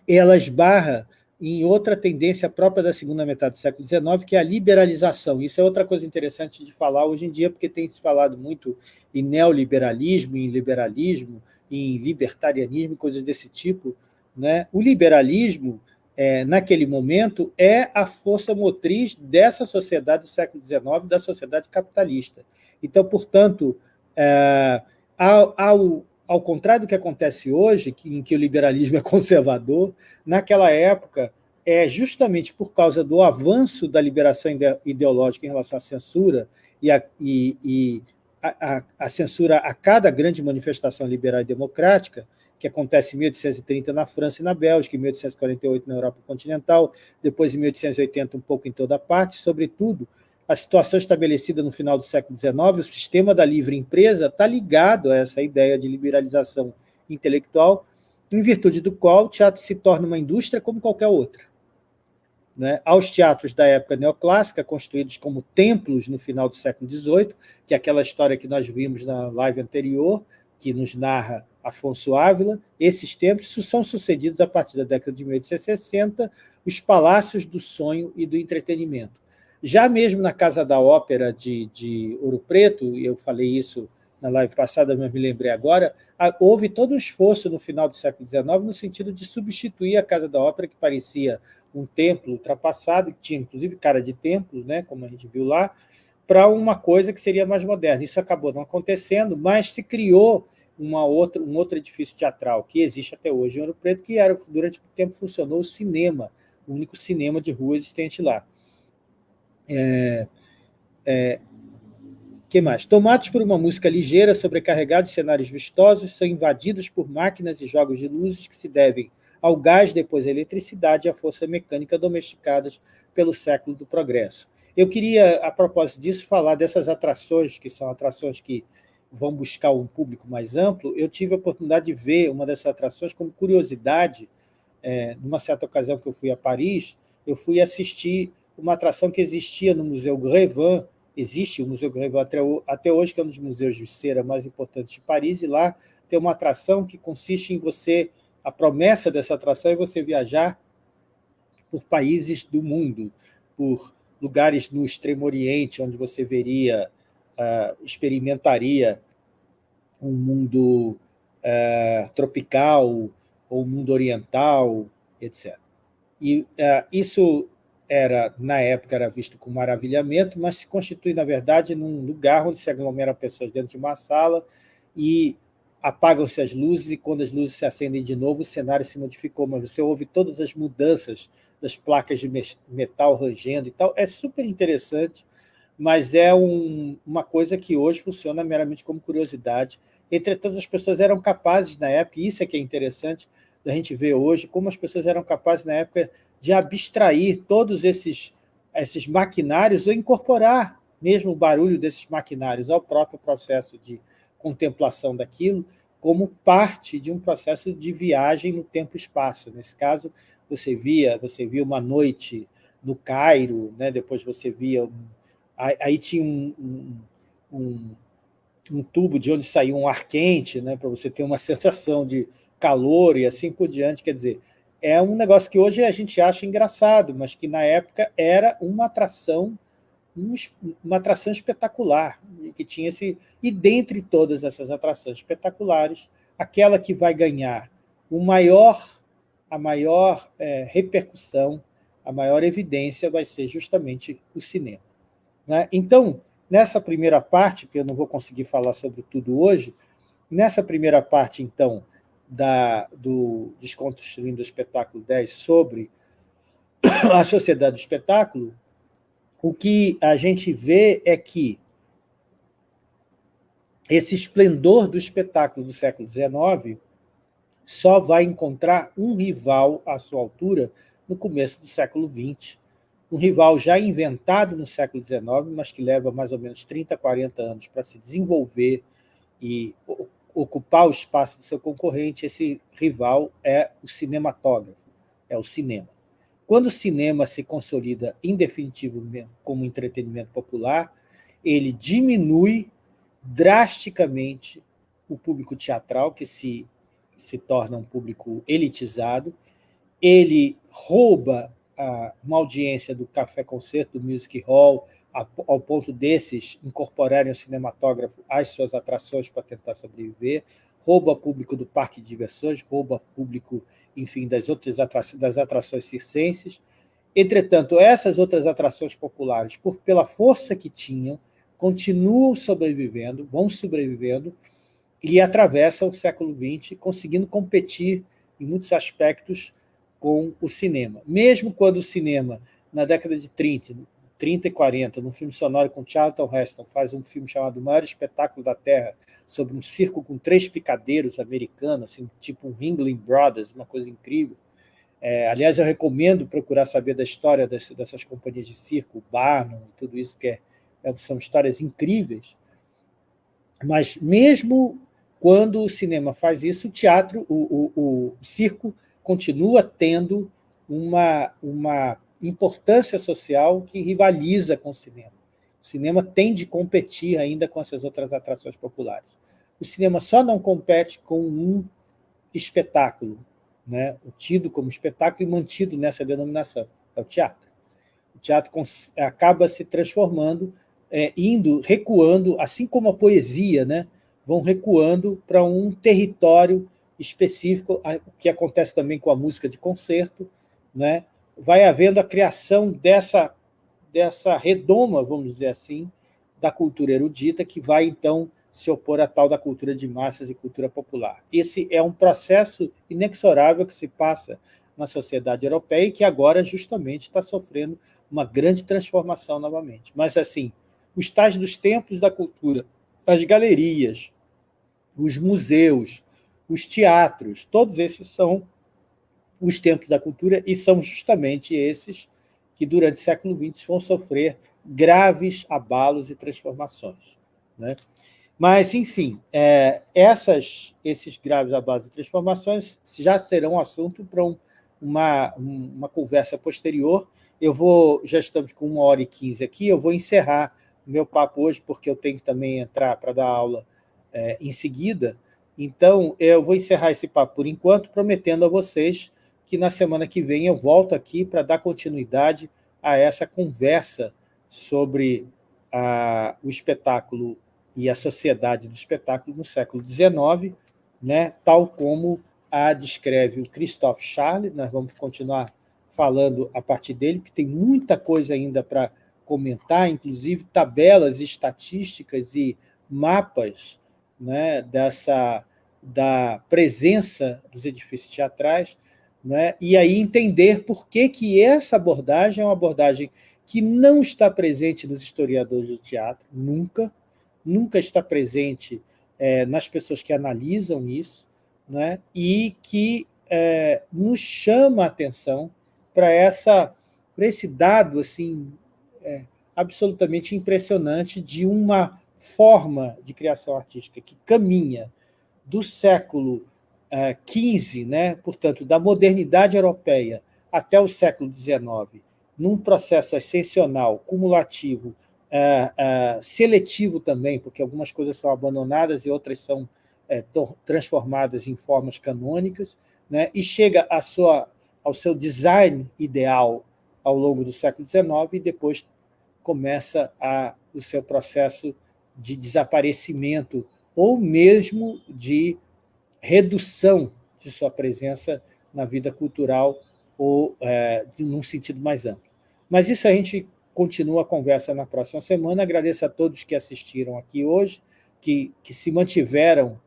ela esbarra em outra tendência própria da segunda metade do século XIX, que é a liberalização. Isso é outra coisa interessante de falar hoje em dia, porque tem se falado muito em neoliberalismo, em liberalismo, em libertarianismo, coisas desse tipo. Né? O liberalismo, é, naquele momento, é a força motriz dessa sociedade do século XIX, da sociedade capitalista. Então, portanto, é, ao, ao, contrário do que acontece hoje, que, em que o liberalismo é conservador, naquela época, é justamente por causa do avanço da liberação ideológica em relação à censura e, a, e, e a, a, censura a cada grande manifestação liberal e democrática, que acontece em 1830 na França e na Bélgica, em 1848 na Europa continental, depois em 1880 um pouco em toda parte, sobretudo, a situação estabelecida no final do século XIX, o sistema da livre empresa está ligado a essa ideia de liberalização intelectual, em virtude do qual o teatro se torna uma indústria como qualquer outra. né, aos teatros da época neoclássica, construídos como templos no final do século XVIII, que é aquela história que nós vimos na live anterior, que nos narra Afonso Ávila, esses templos são sucedidos a partir da década de 1860, os palácios do sonho e do entretenimento. Já mesmo na Casa da Ópera de, de Ouro Preto, eu falei isso na live passada, mas me lembrei agora, houve todo um esforço no final do século XIX no sentido de substituir a Casa da Ópera, que parecia um templo ultrapassado, que tinha inclusive cara de templo, né, como a gente viu lá, para uma coisa que seria mais moderna. Isso acabou não acontecendo, mas se criou uma outra, um outro edifício teatral que existe até hoje em Ouro Preto, que era, durante muito tempo funcionou o cinema, o único cinema de rua existente lá. É, é, que mais? Tomados por uma música ligeira, sobrecarregados cenários vistosos, são invadidos por máquinas e jogos de luzes que se devem ao gás, depois à eletricidade e à força mecânica domesticadas pelo século do progresso. Eu queria, a propósito disso, falar dessas atrações, que são atrações que vão buscar um público mais amplo. Eu tive a oportunidade de ver uma dessas atrações como curiosidade, é, numa certa ocasião que eu fui a Paris, eu fui assistir uma atração que existia no Museu Grevin, existe o Museu Grevin até, até hoje, que é um dos museus de cera mais importantes de Paris, e lá tem uma atração que consiste em você, a promessa dessa atração é você viajar por países do mundo, por lugares no Extremo Oriente, onde você veria, uh, experimentaria um mundo uh, tropical, ou mundo oriental, etc. E uh, isso era, na época, era visto com maravilhamento, mas se constitui, na verdade, num lugar onde se aglomeram pessoas dentro de uma sala e apagam-se as luzes, e quando as luzes se acendem de novo, o cenário se modificou, mas você ouve todas as mudanças das placas de metal rangendo e tal. É super interessante, mas é um, uma coisa que hoje funciona meramente como curiosidade. Entretanto, as pessoas eram capazes, na época, e isso é que é interessante, da gente ver hoje, como as pessoas eram capazes, na época, de abstrair todos esses, esses maquinários ou incorporar mesmo o barulho desses maquinários ao próprio processo de contemplação daquilo, como parte de um processo de viagem no tempo e espaço. Nesse caso, você via, você via uma noite no Cairo, né? depois você via... Aí tinha um, um, um, tubo de onde saía um ar quente, né? para você ter uma sensação de calor e assim por diante. Quer dizer, é um negócio que hoje a gente acha engraçado, mas que na época era uma atração uma atração espetacular, que tinha esse e dentre todas essas atrações espetaculares, aquela que vai ganhar o maior, a maior é, repercussão, a maior evidência vai ser justamente o cinema. Né? Então, nessa primeira parte, que eu não vou conseguir falar sobre tudo hoje, nessa primeira parte, então, da, do Desconstruindo o Espetáculo 10 sobre a sociedade do espetáculo, o que a gente vê é que esse esplendor do espetáculo do século XIX só vai encontrar um rival à sua altura no começo do século XX, um rival já inventado no século XIX, mas que leva mais ou menos 30, 40 anos para se desenvolver e ocupar o espaço do seu concorrente, esse rival é o cinematógrafo, é o cinema. Quando o cinema se consolida em definitivo como entretenimento popular, ele diminui drasticamente o público teatral, que se, se torna um público elitizado, ele rouba a, uma audiência do café-concerto, do music hall, ao ponto desses incorporarem o cinematógrafo às suas atrações para tentar sobreviver, rouba público do parque de diversões, rouba público, enfim, das outras atrações, das atrações circenses. Entretanto, essas outras atrações populares, por, pela força que tinham, continuam sobrevivendo, vão sobrevivendo e atravessam o século XX, conseguindo competir em muitos aspectos com o cinema. Mesmo quando o cinema, na década de 30, 30 e 40, num filme sonoro com Charlton Heston, faz um filme chamado O Maior Espetáculo da Terra, sobre um circo com três picadeiros americanos, assim, tipo um Ringling Brothers, uma coisa incrível. É, aliás, eu recomendo procurar saber da história dessas, dessas companhias de circo, Barnum, tudo isso, que é, é, são histórias incríveis. Mas mesmo quando o cinema faz isso, o teatro, o, o, o circo continua tendo uma, uma importância social que rivaliza com o cinema. O cinema tem de competir ainda com essas outras atrações populares. O cinema só não compete com um espetáculo, né? tido como espetáculo e mantido nessa denominação, é o teatro. O teatro acaba se transformando, é, indo, recuando, assim como a poesia, né? vão recuando para um território específico, o que acontece também com a música de concerto, né? vai havendo a criação dessa, dessa redoma, vamos dizer assim, da cultura erudita, que vai, então, se opor à tal da cultura de massas e cultura popular. Esse é um processo inexorável que se passa na sociedade europeia e que agora justamente está sofrendo uma grande transformação novamente. Mas, assim, os tais dos templos da cultura, as galerias, os museus, os teatros, todos esses são os templos da cultura e são justamente esses que, durante o século XX, vão sofrer graves abalos e transformações. Né? Mas, enfim, é, essas, esses graves abalos e transformações já serão assunto para um, uma, uma conversa posterior. Eu vou, já estamos com uma hora e quinze aqui, eu vou encerrar o meu papo hoje, porque eu tenho que também entrar para dar aula é, em seguida. Então, eu vou encerrar esse papo por enquanto, prometendo a vocês que na semana que vem eu volto aqui para dar continuidade a essa conversa sobre a, o espetáculo e a sociedade do espetáculo no século XIX, né, tal como a descreve o Christophe Charles, nós vamos continuar falando a partir dele, porque tem muita coisa ainda para comentar, inclusive tabelas estatísticas e mapas né, dessa, da presença dos edifícios teatrais, né, e aí entender por que, que essa abordagem é uma abordagem que não está presente nos historiadores do teatro, nunca, nunca está presente é, nas pessoas que analisam isso, né, e que é, nos chama a atenção para esse dado assim é, absolutamente impressionante de uma forma de criação artística que caminha do século XV, é, né, portanto, da modernidade europeia até o século XIX, num processo ascensional, cumulativo, é, é, seletivo também, porque algumas coisas são abandonadas e outras são transformadas em formas canônicas, né, e chega sua, ao seu design ideal ao longo do século XIX e depois começa a, o seu processo de desaparecimento ou mesmo de redução de sua presença na vida cultural ou é, num sentido mais amplo. Mas isso a gente continua a conversa na próxima semana. Agradeço a todos que assistiram aqui hoje, que, que se mantiveram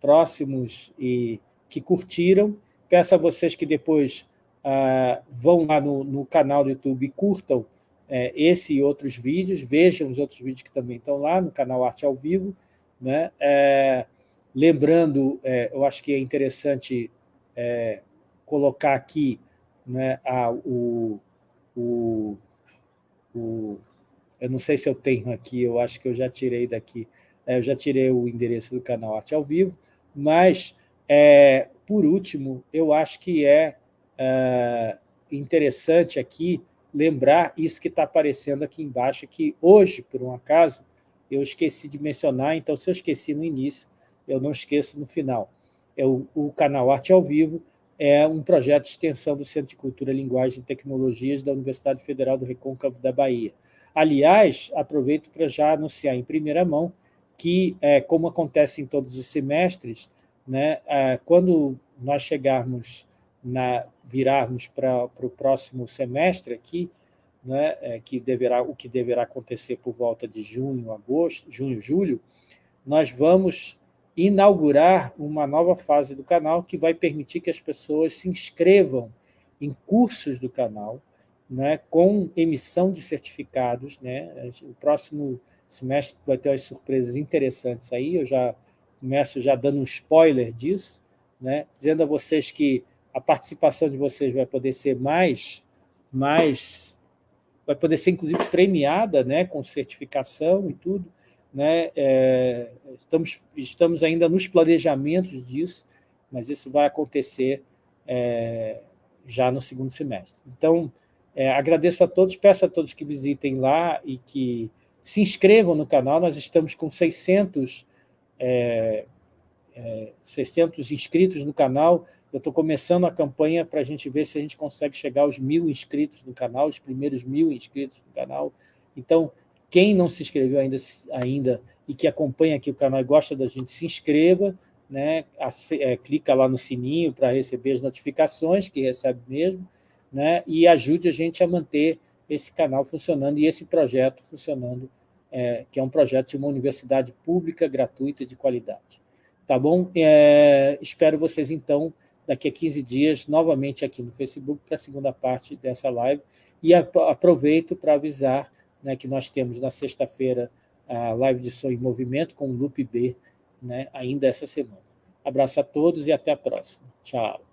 próximos e que curtiram. Peço a vocês que depois ah, vão lá no, no, canal do YouTube e curtam é, esse e outros vídeos, vejam os outros vídeos que também estão lá no canal Arte ao Vivo. Né? É, lembrando, é, eu acho que é interessante é, colocar aqui né, a, o, o, o, eu não sei se eu tenho aqui, eu acho que eu já tirei daqui, é, eu já tirei o endereço do canal Arte ao Vivo, mas, é, por último, eu acho que é, é interessante aqui lembrar isso que está aparecendo aqui embaixo, que hoje, por um acaso, eu esqueci de mencionar, então se eu esqueci no início, eu não esqueço no final. É o, o canal Arte ao Vivo, é um projeto de extensão do Centro de Cultura, Linguagem e Tecnologias da Universidade Federal do Recôncavo da Bahia. Aliás, aproveito para já anunciar em primeira mão que, é, como acontece em todos os semestres, né, é, quando nós chegarmos, na, virarmos para o próximo semestre aqui, né, é, que deverá, o que deverá acontecer por volta de junho, agosto, junho, julho, nós vamos inaugurar uma nova fase do canal que vai permitir que as pessoas se inscrevam em cursos do canal, né, com emissão de certificados. Né? O próximo semestre vai ter umas surpresas interessantes aí, eu já começo já dando um spoiler disso, né, dizendo a vocês que a participação de vocês vai poder ser mais, mais vai poder ser inclusive premiada, né, com certificação e tudo, né? É, estamos, estamos ainda nos planejamentos disso, mas isso vai acontecer é, já no segundo semestre. Então, É, agradeço a todos, peço a todos que visitem lá e que se inscrevam no canal, nós estamos com 600, é, é, 600 inscritos no canal, eu estou começando a campanha para a gente ver se a gente consegue chegar aos mil inscritos no canal, os primeiros mil inscritos no canal. Então, quem não se inscreveu ainda, ainda e que acompanha aqui o canal e gosta da gente, se inscreva, né? É, clica lá no sininho para receber as notificações, que recebe mesmo, né? e ajude a gente a manter esse canal funcionando e esse projeto funcionando, é, que é um projeto de uma universidade pública, gratuita e de qualidade. Tá bom? É, espero vocês, então, daqui a 15 dias, novamente aqui no Facebook, para a segunda parte dessa live, e aproveito para avisar né, que nós temos na sexta-feira a live de som em movimento com o Loop B, né, ainda essa semana. Abraço a todos e até a próxima. Tchau.